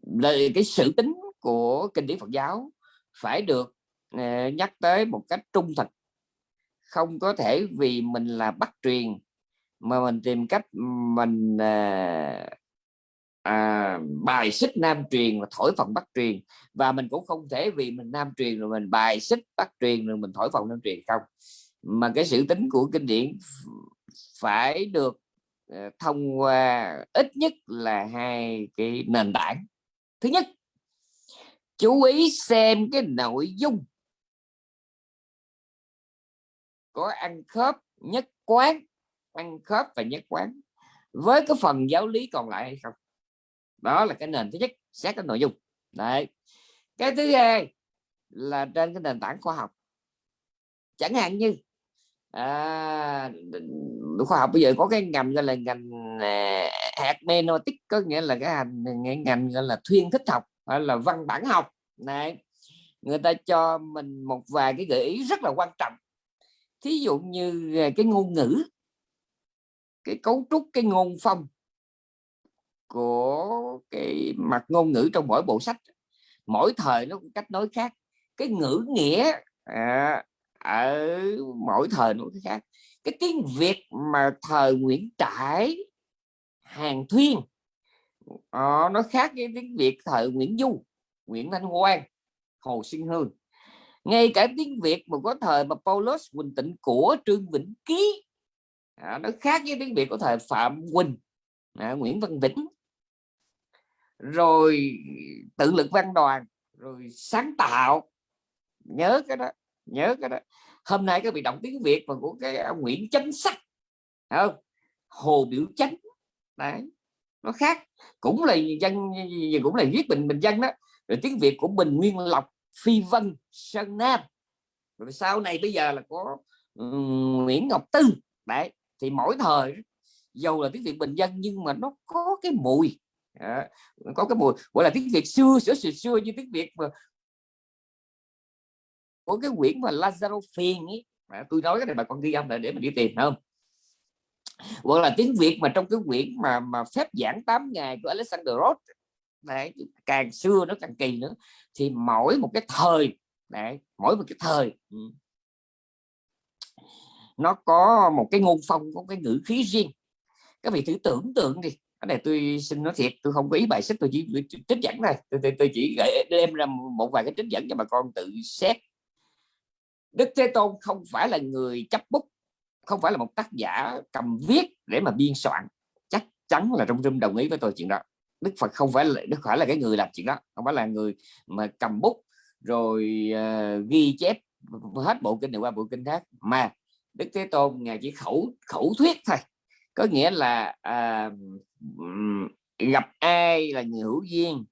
lời cái sự tính của kinh điển Phật giáo phải được à, nhắc tới một cách trung thực. Không có thể vì mình là bắt truyền mà mình tìm cách mình à, à, bài xích nam truyền và thổi phồng bắc truyền. Và mình cũng không thể vì mình nam truyền rồi mình bài xích bắc truyền rồi mình thổi phồng nam truyền không. Mà cái sự tính của kinh điển phải được uh, thông qua ít nhất là hai cái nền tảng. Thứ nhất chú ý xem cái nội dung có ăn khớp nhất quán ăn khớp và nhất quán. Với cái phần giáo lý còn lại hay không? Đó là cái nền thứ nhất xét cái nội dung. Đấy. Cái thứ hai là trên cái nền tảng khoa học. Chẳng hạn như à, khoa học bây giờ có cái ngành gọi là ngành à, hạt menotic có nghĩa là cái hành ngành gọi là thuyên thích học hay là văn bản học. Này người ta cho mình một vài cái gợi ý rất là quan trọng. Thí dụ như à, cái ngôn ngữ cái cấu trúc cái ngôn phong của cái mặt ngôn ngữ trong mỗi bộ sách. Mỗi thời nó cũng cách nói khác cái ngữ nghĩa à, ở mỗi thời nó cũng khác. Cái tiếng việt mà thời nguyễn trãi hàng thuyên à, nó khác với tiếng việt thời nguyễn du nguyễn thanh quang hồ sinh hương. Ngay cả tiếng việt mà có thời mà paulus quỳnh tịnh của trương vĩnh ký à, nó khác với tiếng việt của thời phạm quỳnh à, nguyễn văn vĩnh. Rồi tự lực văn đoàn rồi sáng tạo. Nhớ cái đó nhớ cái đó. Hôm nay các bị động tiếng việt mà của cái ông nguyễn chánh sắc không? Hồ biểu chánh. Đấy nó khác. Cũng là dân cũng là viết bình bình dân đó. Rồi tiếng việt của bình nguyên lộc phi vân sơn nam. Rồi sau này bây giờ là có um, nguyễn ngọc tư. Đấy thì mỗi thời dầu là tiếng việt bình dân nhưng mà nó có cái mùi. À, có cái mùi gọi là tiếng việt xưa xưa xưa, xưa như tiếng việt mà của cái quyển mà Lazaro phiền ấy. À, tôi nói cái này bà con ghi âm lại để mà đi tìm không? Hoặc là tiếng Việt mà trong cái quyển mà mà phép giảng 8 ngày của Alexander Roth đấy, càng xưa nó càng kỳ nữa. Thì mỗi một cái thời đấy, mỗi một cái thời ừ nó có một cái ngôn phong có cái ngữ khí riêng. Các vị thử tưởng tượng đi. Cái này tôi xin nói thiệt tôi không có ý bài sách tôi chỉ trích dẫn này. tôi, tôi, tôi chỉ gửi đem ra một vài cái trích dẫn cho bà con tự xét. Đức Thế Tôn không phải là người chấp bút không phải là một tác giả cầm viết để mà biên soạn. Chắc chắn là trong rung đồng ý với tôi chuyện đó. Đức Phật không phải là Đức phải là cái người làm chuyện đó không phải là người mà cầm bút rồi uh, ghi chép hết bộ kinh này qua bộ kinh khác. Mà Đức Thế Tôn ngài chỉ khẩu khẩu thuyết thôi. Có nghĩa là à, gặp ai là người hữu duyên.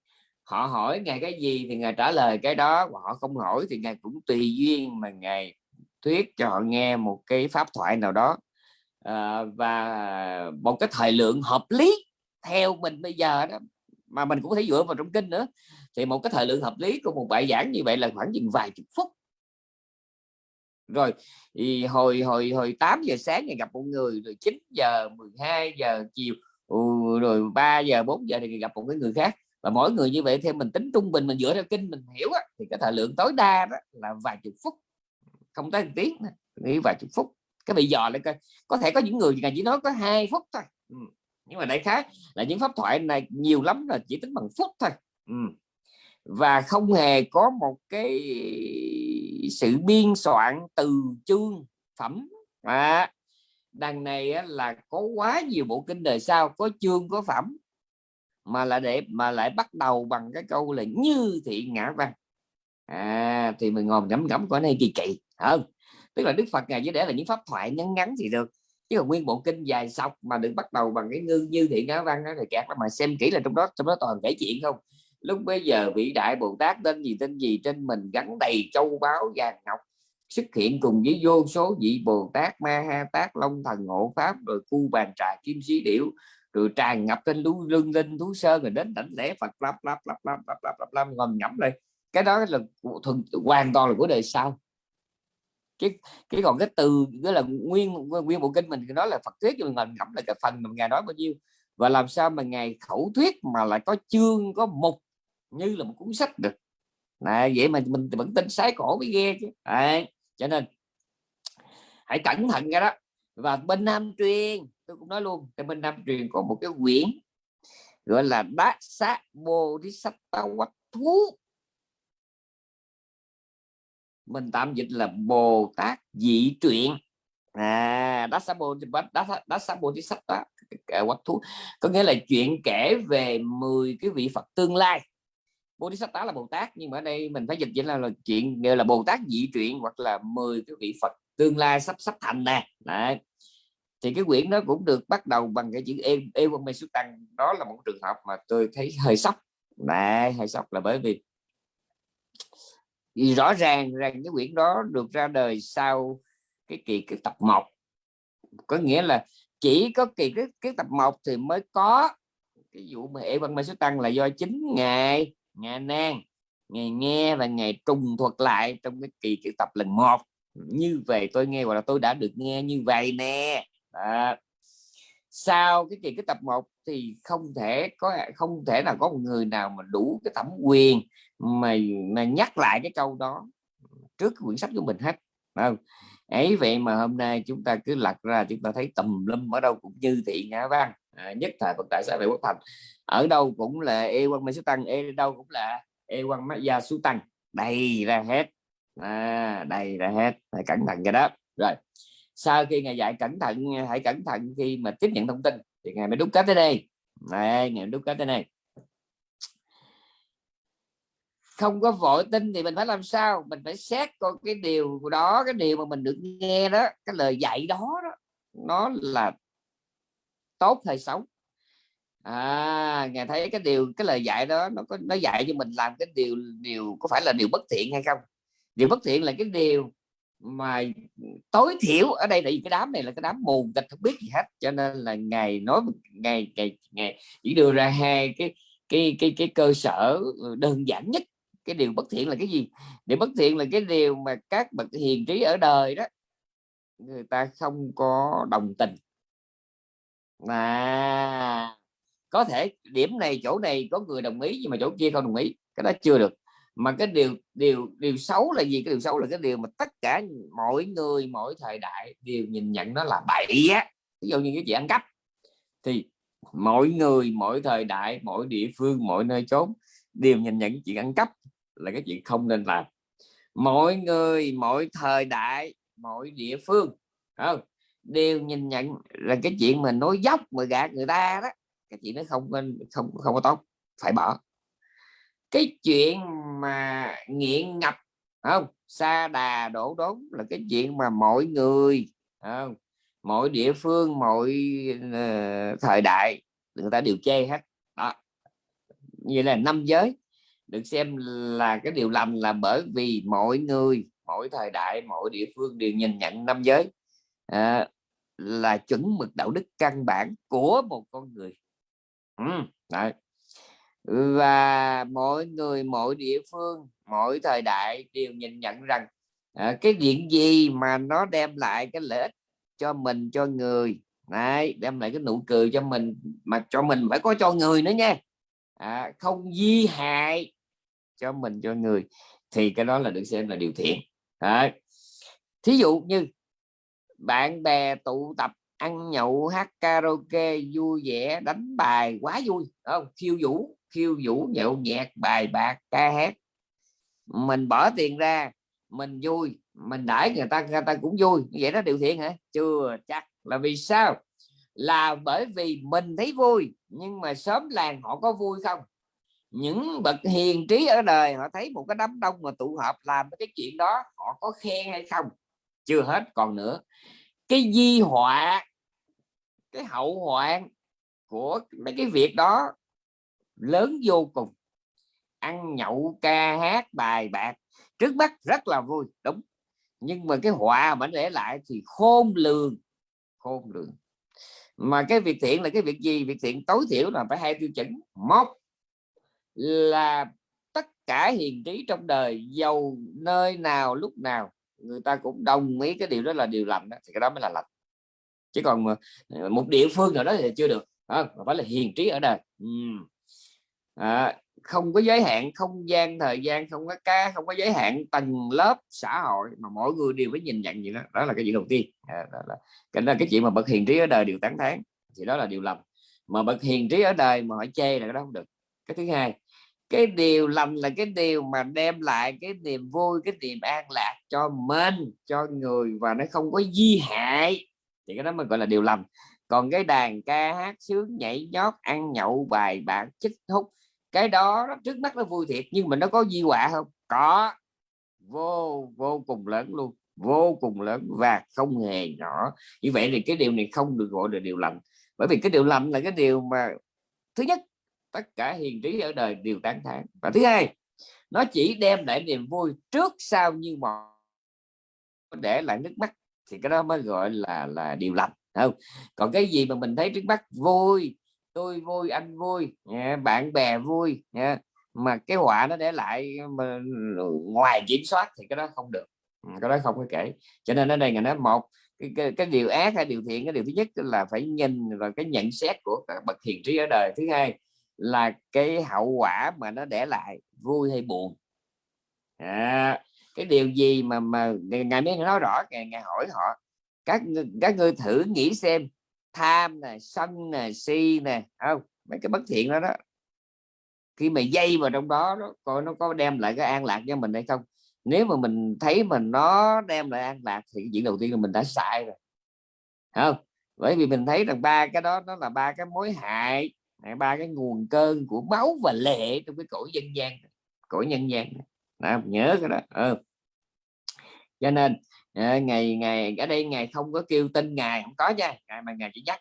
Họ hỏi ngài cái gì thì ngài trả lời cái đó và họ không hỏi thì ngài cũng tùy duyên mà ngài thuyết cho họ nghe một cái pháp thoại nào đó. À, và một cái thời lượng hợp lý theo mình bây giờ đó mà mình cũng thấy dựa vào trong kinh nữa. Thì một cái thời lượng hợp lý của một bài giảng như vậy là khoảng chừng vài chục phút rồi thì hồi hồi hồi 8 giờ sáng ngày gặp một người rồi 9 giờ 12 giờ chiều ừ, rồi 3 giờ 4 giờ thì gặp một cái người khác và mỗi người như vậy theo mình tính trung bình mình dựa theo kinh mình hiểu á, thì cái thời lượng tối đa đó là vài chục phút không tới một tiếng nghĩ vài chục phút cái bị dò lại coi có thể có những người chỉ nói có hai phút thôi ừ. nhưng mà đại khái là những pháp thoại này nhiều lắm là chỉ tính bằng phút thôi ừ và không hề có một cái sự biên soạn từ chương phẩm. À, đằng này là có quá nhiều bộ kinh đời sau có chương có phẩm mà lại để mà lại bắt đầu bằng cái câu là như thị ngã văn. À, thì mình ngồi ngẫm ngẫm có này kỳ kỳ hơn tức là đức phật ngài chỉ để là những pháp thoại ngắn ngắn thì được. Chứ còn nguyên bộ kinh dài sọc mà được bắt đầu bằng cái ngư như thị ngã văn đó thì kẹt mà xem kỹ là trong đó trong đó toàn kể chuyện không? Lúc bây giờ vị đại bồ tát tên gì tên gì trên mình gắn đầy châu báu vàng ngọc, xuất hiện cùng với vô số vị bồ tát ma ha tát long thần, hộ pháp, rồi cu bàn trà, kim sĩ điểu, rồi tràn ngập trên lũ lưng linh thú sơn rồi đến đảnh lễ phật, lắp lắp lắp lắp lắp lắp lắp lắp, ngầm ngẫm đây cái đó là thường hoàn toàn là của đời sau. Cái cái còn cái từ, cái là nguyên nguyên bộ kinh mình nói là Phật thuyết cho ngầm ngẫm là cái phần mà ngài nói bao nhiêu. Và làm sao mà ngài khẩu thuyết mà lại có chương, có mục như là một cuốn sách được. Này vậy mà mình vẫn tin sái cổ mới ghê chứ. Đấy. cho nên hãy cẩn thận cái đó. Và bên Nam truyền, tôi cũng nói luôn, cái bên Nam truyền có một cái quyển gọi là đá sát bồ đi sách tao quách thú. Mình tạm dịch là bồ tát dị truyện. À đá Sát bồ đá đá bồ đi sách đó quách thú. Có nghĩa là chuyện kể về 10 cái vị phật tương lai bồ là bồ tát nhưng mà ở đây mình phải dịch chỉ là, là chuyện nghĩa là bồ tát dị truyện hoặc là 10 cái vị phật tương lai sắp sắp thành nè. Đấy. thì cái quyển đó cũng được bắt đầu bằng cái chữ em em mê xuất tăng. Đó là một trường hợp mà tôi thấy hơi sốc. Này hơi sốc là bởi vì thì rõ ràng rằng cái quyển đó được ra đời sau cái kỳ cái tập 1 có nghĩa là chỉ có kỳ cái, cái tập 1 thì mới có cái vụ mà e văn mê xuất tăng là do chính ngài nghe nan ngày nghe và ngày trùng thuật lại trong cái kỳ cái tập lần một. Như vậy tôi nghe hoặc là tôi đã được nghe như vậy nè. À, sau cái kỳ cái tập 1 thì không thể có không thể nào có một người nào mà đủ cái thẩm quyền mà mà nhắc lại cái câu đó trước quyển sách của mình hết. Không? Ấy vậy mà hôm nay chúng ta cứ lật ra chúng ta thấy tầm lum ở đâu cũng như thị ngã văn à, nhất thời Phật tại xã hội quốc thành. Ở đâu cũng là e quan mê số tăng e đâu cũng là e quan mắt gia số tăng. Đầy ra hết. À, đầy ra hết. Phải cẩn thận cái đó. Rồi sau khi ngài dạy cẩn thận hãy cẩn thận khi mà tiếp nhận thông tin thì ngài mới đúc kết tới đây. Này ngài đúc kết tới đây. Không có vội tin thì mình phải làm sao? Mình phải xét coi cái điều đó cái điều mà mình được nghe đó cái lời dạy đó, đó nó là tốt hay xấu. À ngài thấy cái điều, cái lời dạy đó, nó có, nó dạy cho mình làm cái điều điều có phải là điều bất thiện hay không? Điều bất thiện là cái điều mà tối thiểu ở đây là cái đám này là cái đám mù tịch không biết gì hết. Cho nên là ngài nói ngày ngày ngày chỉ đưa ra hai cái cái cái cái cơ sở đơn giản nhất. Cái điều bất thiện là cái gì? Điều bất thiện là cái điều mà các bậc hiền trí ở đời đó, người ta không có đồng tình mà có thể điểm này, chỗ này có người đồng ý nhưng mà chỗ kia không đồng ý, cái đó chưa được. Mà cái điều điều điều xấu là gì? Cái điều xấu là cái điều mà tất cả mọi người mỗi thời đại đều nhìn nhận nó là bậy á. Ví dụ như cái chuyện ăn cắp, thì mỗi người mỗi thời đại mỗi địa phương mỗi nơi chốn đều nhìn nhận chuyện ăn cắp là cái chuyện không nên làm. Mỗi người mỗi thời đại mỗi địa phương không? Đều nhìn nhận là cái chuyện mình nói dốc mà gạt người ta đó cái chuyện nó không nên không không có tốt phải bỏ. Cái chuyện mà nghiện ngập không? Xa đà đổ đốn là cái chuyện mà mọi người không? Mọi địa phương mọi uh, thời đại người ta đều chê hết. Đó. Như là năm giới được xem là cái điều lành là bởi vì mọi người mỗi thời đại mỗi địa phương đều nhìn nhận năm giới. À, là chuẩn mực đạo đức căn bản của một con người ừ, đấy. và mọi người mỗi địa phương mỗi thời đại đều nhìn nhận rằng à, cái chuyện gì mà nó đem lại cái lợi ích cho mình cho người đấy, đem lại cái nụ cười cho mình mà cho mình phải có cho người nữa nha à, không di hại cho mình cho người thì cái đó là được xem là điều thiện đấy. thí dụ như bạn bè tụ tập, ăn nhậu, hát karaoke, vui vẻ, đánh bài quá vui không? Khiêu vũ khiêu vũ, nhậu nhẹt, bài bạc, ca hát. Mình bỏ tiền ra, mình vui, mình đãi người ta người ta cũng vui. Vậy đó, điều thiện hả? Chưa chắc là vì sao? Là bởi vì mình thấy vui, nhưng mà sớm làng họ có vui không? Những bậc hiền trí ở đời họ thấy một cái đám đông mà tụ họp làm cái chuyện đó, họ có khen hay không? Chưa hết còn nữa. Cái di họa, cái hậu hoạn của mấy cái việc đó lớn vô cùng. Ăn nhậu, ca hát, bài bạc, trước mắt rất là vui, đúng. Nhưng mà cái họa mà để lại thì khôn lường khôn lường. Mà cái việc thiện là cái việc gì? Việc thiện tối thiểu là phải hai tiêu chuẩn. Một là tất cả hiền trí trong đời, giàu nơi nào, lúc nào người ta cũng đồng ý cái điều đó là điều lành đó, thì cái đó mới là lành. Chứ còn ờ, một địa phương nào đó thì chưa được à, phải là hiền trí ở đời. À, không có giới hạn không gian thời gian không có ca không có giới hạn tầng lớp xã hội mà mỗi người đều phải nhìn nhận gì đó. Đó là cái chuyện đầu tiên. À, đó là cái đó cái chuyện mà bậc hiền trí ở đời đều tán thán. Thì đó là điều lầm mà bậc hiền trí ở đời mà hỏi chê là cái đó không được. Cái thứ hai cái điều lành là cái điều mà đem lại cái niềm vui cái niềm an lạc cho mình cho người và nó không có di hại. Thì cái đó mới gọi là điều lành. Còn cái đàn ca hát sướng nhảy nhót ăn nhậu bài bạc chích hút cái đó, đó trước mắt nó vui thiệt nhưng mà nó có di họa không? Có. Vô vô cùng lớn luôn vô cùng lớn và không hề nhỏ. Như vậy thì cái điều này không được gọi là điều lành. Bởi vì cái điều lành là cái điều mà thứ nhất tất cả hiền trí ở đời đều tán thán. Và thứ hai nó chỉ đem lại niềm vui trước sau như một để lại nước mắt thì cái đó mới gọi là là điều lành không? Còn cái gì mà mình thấy trước mắt vui tôi vui anh vui bạn bè vui mà cái họa nó để lại mà ngoài kiểm soát thì cái đó không được. Ừ, cái đó không có kể. Cho nên ở đây ngày nói một cái, cái, cái điều ác hay điều thiện cái điều thứ nhất là phải nhìn vào cái nhận xét của các bậc hiền trí ở đời. Thứ hai là cái hậu quả mà nó để lại vui hay buồn. À, cái điều gì mà mà ngài mới nói rõ ngài, ngài hỏi họ các các ngươi thử nghĩ xem tham nè sân nè si nè không? Mấy cái bất thiện đó đó. Khi mà dây vào trong đó, đó coi nó có đem lại cái an lạc cho mình hay không? Nếu mà mình thấy mình nó đem lại an lạc thì chuyện đầu tiên là mình đã sai rồi. Không? Bởi vì mình thấy rằng ba cái đó nó là ba cái mối hại ba cái nguồn cơn của máu và lệ trong cái cõi dân gian. Cõi nhân gian. Đó, nhớ cái đó. Ừ. cho nên ờ, ngày ngày ở đây ngày không có kêu tin ngài không có nha. Ngày mà ngài chỉ nhắc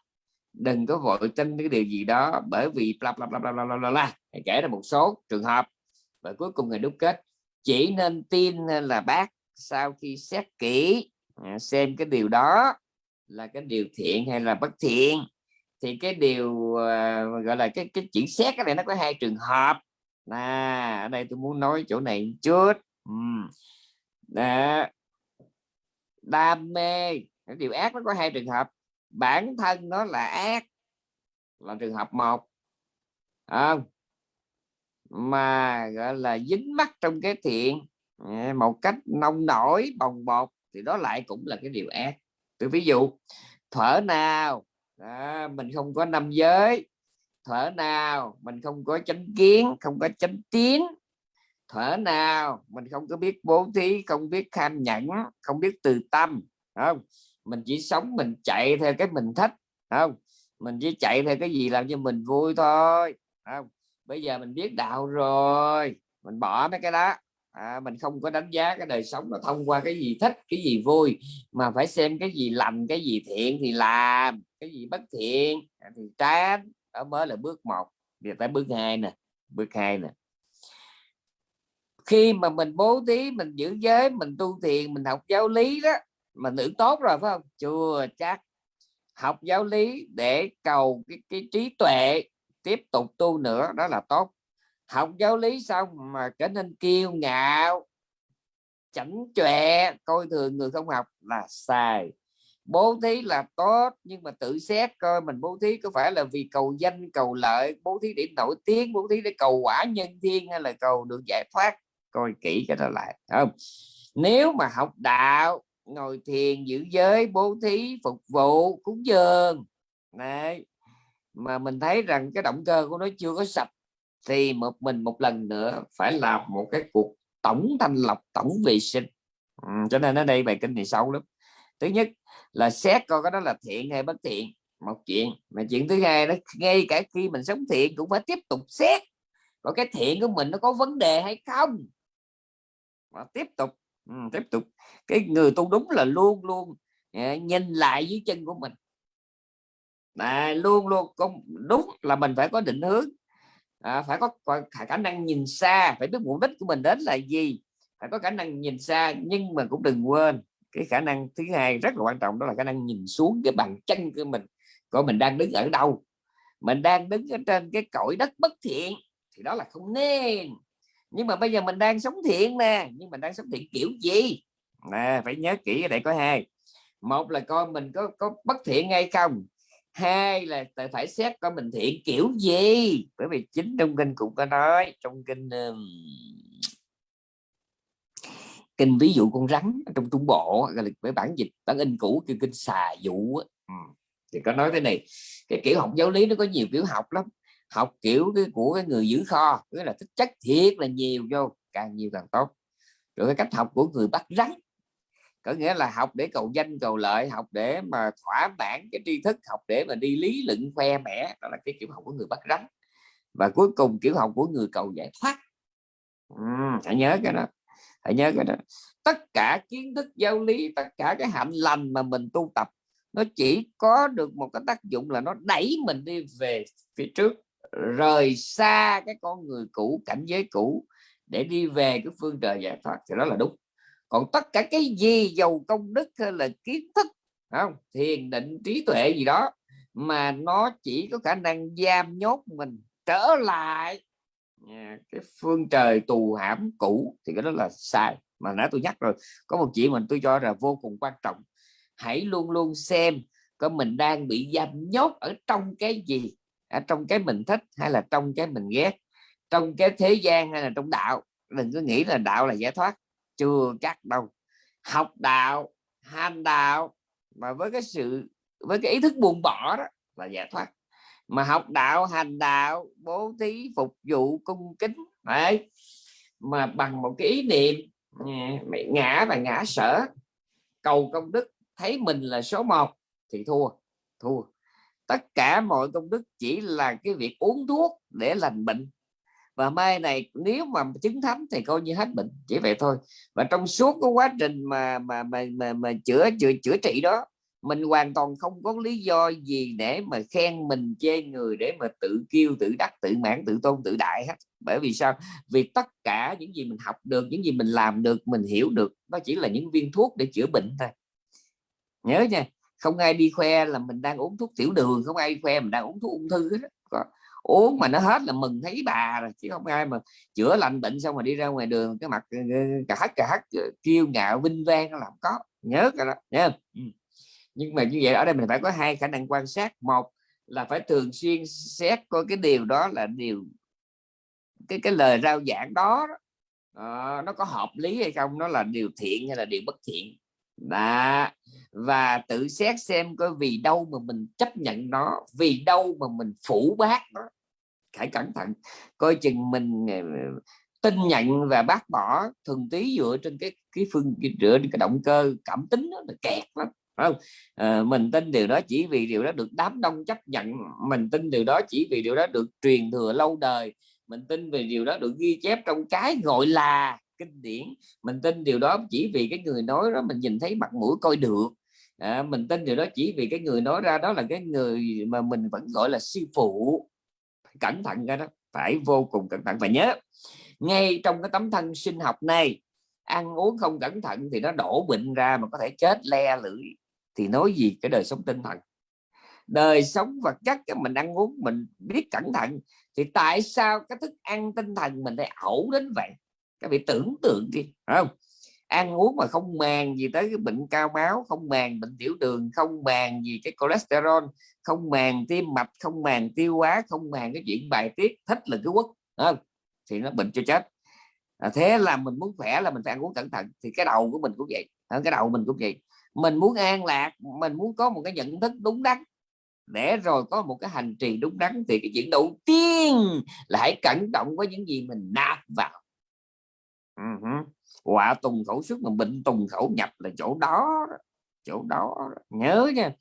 đừng có vội tin cái điều gì đó bởi vì bla bla bla bla bla bla, bla. kể ra một số trường hợp và cuối cùng ngày đúc kết chỉ nên tin là bác sau khi xét kỹ à, xem cái điều đó là cái điều thiện hay là bất thiện thì cái điều uh, gọi là cái cái chỉ xét cái này nó có hai trường hợp. Là ở đây tôi muốn nói chỗ này chút. Uhm. Đam mê cái điều ác nó có hai trường hợp. Bản thân nó là ác là trường hợp một. Không? Mà gọi là dính mắc trong cái thiện à, một cách nông nổi bồng bột thì đó lại cũng là cái điều ác. Tôi ví dụ thở nào đó, mình không có năm giới. Thở nào mình không có chánh kiến không có chánh tiến thở nào mình không có biết bố thí không biết kham nhẫn không biết từ tâm không? Mình chỉ sống mình chạy theo cái mình thích không? Mình chỉ chạy theo cái gì làm cho mình vui thôi không? Bây giờ mình biết đạo rồi mình bỏ mấy cái đó. À, mình không có đánh giá cái đời sống là thông qua cái gì thích cái gì vui mà phải xem cái gì lành cái gì thiện thì làm cái gì bất thiện à, thì tránh đó mới là bước một giờ tới bước hai nè bước hai nè. Khi mà mình bố thí mình giữ giới mình tu thiền mình học giáo lý đó mình tưởng tốt rồi phải không? Chưa chắc. Học giáo lý để cầu cái, cái trí tuệ tiếp tục tu nữa đó là tốt. Học giáo lý xong mà trở nên kiêu ngạo chảnh chọe coi thường người không học là sai bố thí là tốt nhưng mà tự xét coi mình bố thí có phải là vì cầu danh cầu lợi bố thí để nổi tiếng bố thí để cầu quả nhân thiên hay là cầu được giải thoát? Coi kỹ cái đó lại không? Nếu mà học đạo ngồi thiền giữ giới bố thí phục vụ cúng dường này mà mình thấy rằng cái động cơ của nó chưa có sạch thì một mình một lần nữa phải làm một cái cuộc tổng thanh lọc tổng vệ sinh. Ừ, cho nên ở đây bài kinh này sâu lắm. Thứ nhất là xét coi cái đó là thiện hay bất thiện một chuyện. Mà chuyện thứ hai đó ngay cả khi mình sống thiện cũng phải tiếp tục xét có cái thiện của mình nó có vấn đề hay không. Và tiếp tục ừ, tiếp tục. Cái người tu đúng là luôn luôn à, nhìn lại dưới chân của mình. À, luôn luôn không đúng là mình phải có định hướng à, phải có, có khả năng nhìn xa phải biết mục đích của mình đến là gì phải có khả năng nhìn xa nhưng mà cũng đừng quên cái khả năng thứ hai rất là quan trọng đó là khả năng nhìn xuống cái bàn chân của mình. Coi mình đang đứng ở đâu? Mình đang đứng ở trên cái cõi đất bất thiện thì đó là không nên. Nhưng mà bây giờ mình đang sống thiện nè, nhưng mình đang sống thiện kiểu gì? Nè, phải nhớ kỹ ở đây có hai. Một là coi mình có có bất thiện hay không? Hai là phải xét coi mình thiện kiểu gì? Bởi vì chính trong kinh cũng có nói, trong kinh kinh ví dụ con rắn trong trung bộ gọi là với bản dịch bản in cũ kêu kinh xà dụ ừ. thì có nói thế này cái kiểu học giáo lý nó có nhiều kiểu học lắm. Học kiểu cái của cái người giữ kho nghĩa là thích chất thiệt là nhiều vô càng nhiều càng tốt. Rồi cái cách học của người bắt rắn có nghĩa là học để cầu danh cầu lợi học để mà thỏa mãn cái tri thức học để mà đi lý luận khoe mẽ đó là cái kiểu học của người bắt rắn. Và cuối cùng kiểu học của người cầu giải thoát. Ừ, hãy nhớ cái đó hãy nhớ cái đó. Tất cả kiến thức, giáo lý, tất cả cái hạnh lành mà mình tu tập, nó chỉ có được một cái tác dụng là nó đẩy mình đi về phía trước, rời xa cái con người cũ, cảnh giới cũ để đi về cái phương trời giải thoát. Thì đó là đúng. Còn tất cả cái gì giàu công đức hay là kiến thức không? Thiền, định, trí tuệ gì đó mà nó chỉ có khả năng giam nhốt mình trở lại cái phương trời tù hãm cũ thì cái đó là sai. Mà nãy tôi nhắc rồi, có một chuyện mình tôi cho là vô cùng quan trọng. Hãy luôn luôn xem có mình đang bị giam nhốt ở trong cái gì ở trong cái mình thích hay là trong cái mình ghét, trong cái thế gian hay là trong đạo. Đừng có nghĩ là đạo là giải thoát chưa chắc đâu. Học đạo, hành đạo mà với cái sự, với cái ý thức buông bỏ đó là giải thoát mà học đạo hành đạo bố thí phục vụ cung kính đấy. Mà bằng một cái ý niệm à, ngã và ngã sở cầu công đức thấy mình là số một thì thua thua. Tất cả mọi công đức chỉ là cái việc uống thuốc để lành bệnh. Và mai này nếu mà chứng thánh thì coi như hết bệnh chỉ vậy thôi. Và trong suốt cái quá trình mà mà mà mà, mà chữa chữa chữa trị đó mình hoàn toàn không có lý do gì để mà khen mình chê người để mà tự kêu tự đắc tự mãn tự tôn tự đại hết bởi vì sao vì tất cả những gì mình học được những gì mình làm được mình hiểu được nó chỉ là những viên thuốc để chữa bệnh thôi nhớ nha không ai đi khoe là mình đang uống thuốc tiểu đường không ai khoe mình đang uống thuốc ung thư hết có uống mà nó hết là mừng thấy bà rồi chứ không ai mà chữa lành bệnh xong mà đi ra ngoài đường cái mặt cả hắt cả hắt kêu ngạo vinh vang nó làm có nhớ cái đó nhớ nhưng mà như vậy ở đây mình phải có hai khả năng quan sát. Một là phải thường xuyên xét coi cái điều đó là điều cái cái lời rao giảng đó, uh, nó có hợp lý hay không nó là điều thiện hay là điều bất thiện. Đó. Và tự xét xem coi vì đâu mà mình chấp nhận nó vì đâu mà mình phủ bác nó. Phải cẩn thận. Coi chừng mình ờ, tin nhận và bác bỏ thường tí dựa trên cái cái phương dựa trên cái động cơ cảm tính đó là kẹt lắm không? À, mình tin điều đó chỉ vì điều đó được đám đông chấp nhận mình tin điều đó chỉ vì điều đó được truyền thừa lâu đời mình tin về điều đó được ghi chép trong cái gọi là kinh điển mình tin điều đó chỉ vì cái người nói đó mình nhìn thấy mặt mũi coi được. À, mình tin điều đó chỉ vì cái người nói ra đó là cái người mà mình vẫn gọi là sư phụ. Phải cẩn thận cái đó phải vô cùng cẩn thận và nhớ ngay trong cái tấm thân sinh học này ăn uống không cẩn thận thì nó đổ bệnh ra mà có thể chết le lưỡi thì nói gì cái đời sống tinh thần? Đời sống vật chất mình ăn uống mình biết cẩn thận thì tại sao cái thức ăn tinh thần mình lại ẩu đến vậy? Các vị tưởng tượng đi không? Ăn uống mà không màng gì tới cái bệnh cao máu không màng bệnh tiểu đường không màng gì cái cholesterol không màng tim mạch không màng tiêu hóa không màng cái chuyện bài tiết thích là cứ quất không? thì nó bệnh cho chết. À, thế là mình muốn khỏe là mình phải ăn uống cẩn thận thì cái đầu của mình cũng vậy cái đầu mình cũng vậy mình muốn an lạc, mình muốn có một cái nhận thức đúng đắn. Để rồi có một cái hành trì đúng đắn thì cái chuyện đầu tiên là hãy cẩn trọng với những gì mình nạp vào. Uh -huh quả tùng khẩu xuất mà bệnh tùng khẩu nhập là chỗ đó chỗ đó nhớ nha.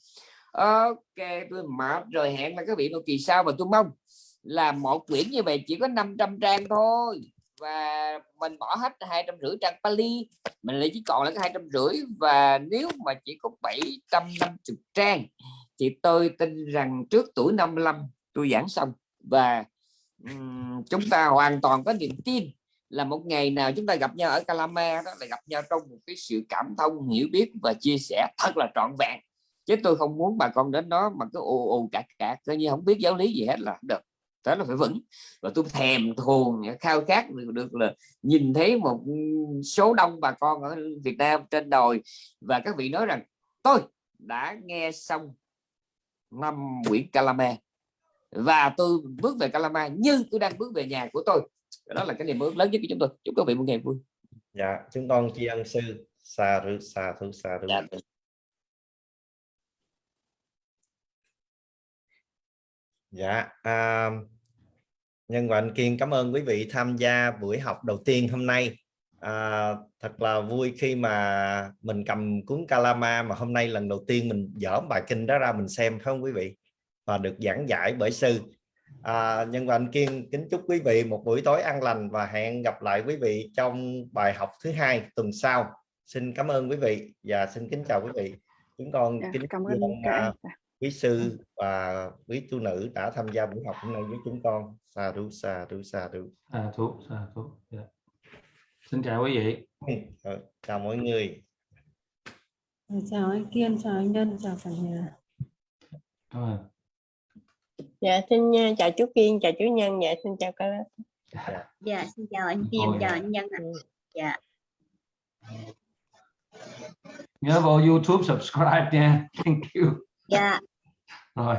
Ok, tôi mệt rồi, hẹn là các vị một kỳ sau và tôi mong là một quyển như vậy chỉ có 500 trang thôi và mình bỏ hết hai trăm rưỡi trang Pali mình lại chỉ còn là hai trăm rưỡi. Và nếu mà chỉ có 750 trang thì tôi tin rằng trước tuổi 55 tôi giảng xong. Và um, chúng ta hoàn toàn có niềm tin là một ngày nào chúng ta gặp nhau ở Calama đó là gặp nhau trong một cái sự cảm thông hiểu biết và chia sẻ thật là trọn vẹn. Chứ tôi không muốn bà con đến đó mà cứ ồ ồ cả cả coi như không biết giáo lý gì hết là được đó là phải vững. Và tôi thèm thuồng khao khát được, được là nhìn thấy một số đông bà con ở Việt Nam trên đồi. Và các vị nói rằng tôi đã nghe xong năm quyển Calama. Và tôi bước về Calama như tôi đang bước về nhà của tôi. Đó là cái niềm ước lớn nhất của chúng tôi. Chúc các vị một ngày vui. Dạ chúng con tri ân sư. Xa rư xa thứ xa thứ dạ. dạ à, nhân và anh kiên cảm ơn quý vị tham gia buổi học đầu tiên hôm nay. À, thật là vui khi mà mình cầm cuốn Kalama mà hôm nay lần đầu tiên mình dở bài kinh đó ra mình xem phải không quý vị? Và được giảng giải bởi sư. À, nhân và anh kiên kính chúc quý vị một buổi tối an lành và hẹn gặp lại quý vị trong bài học thứ hai tuần sau. Xin cảm ơn quý vị và xin kính chào quý vị. Chúng con dạ, kính cảm ơn quý sư và quý tu nữ đã tham gia buổi học hôm nay với chúng con. Sa thú sa thú sa thú sa thú sa thú yeah. xin chào quý vị. Ừ, chào mọi người. Chào anh kiên chào anh nhân chào cả nhà. Ơn dạ xin uh, chào chú Kiên chào chú Nhân. Dạ xin chào cả dạ xin chào anh Kiên chào anh Nhân ạ. Dạ. Nhớ vào YouTube subscribe nha. Thank you dạ. Rồi.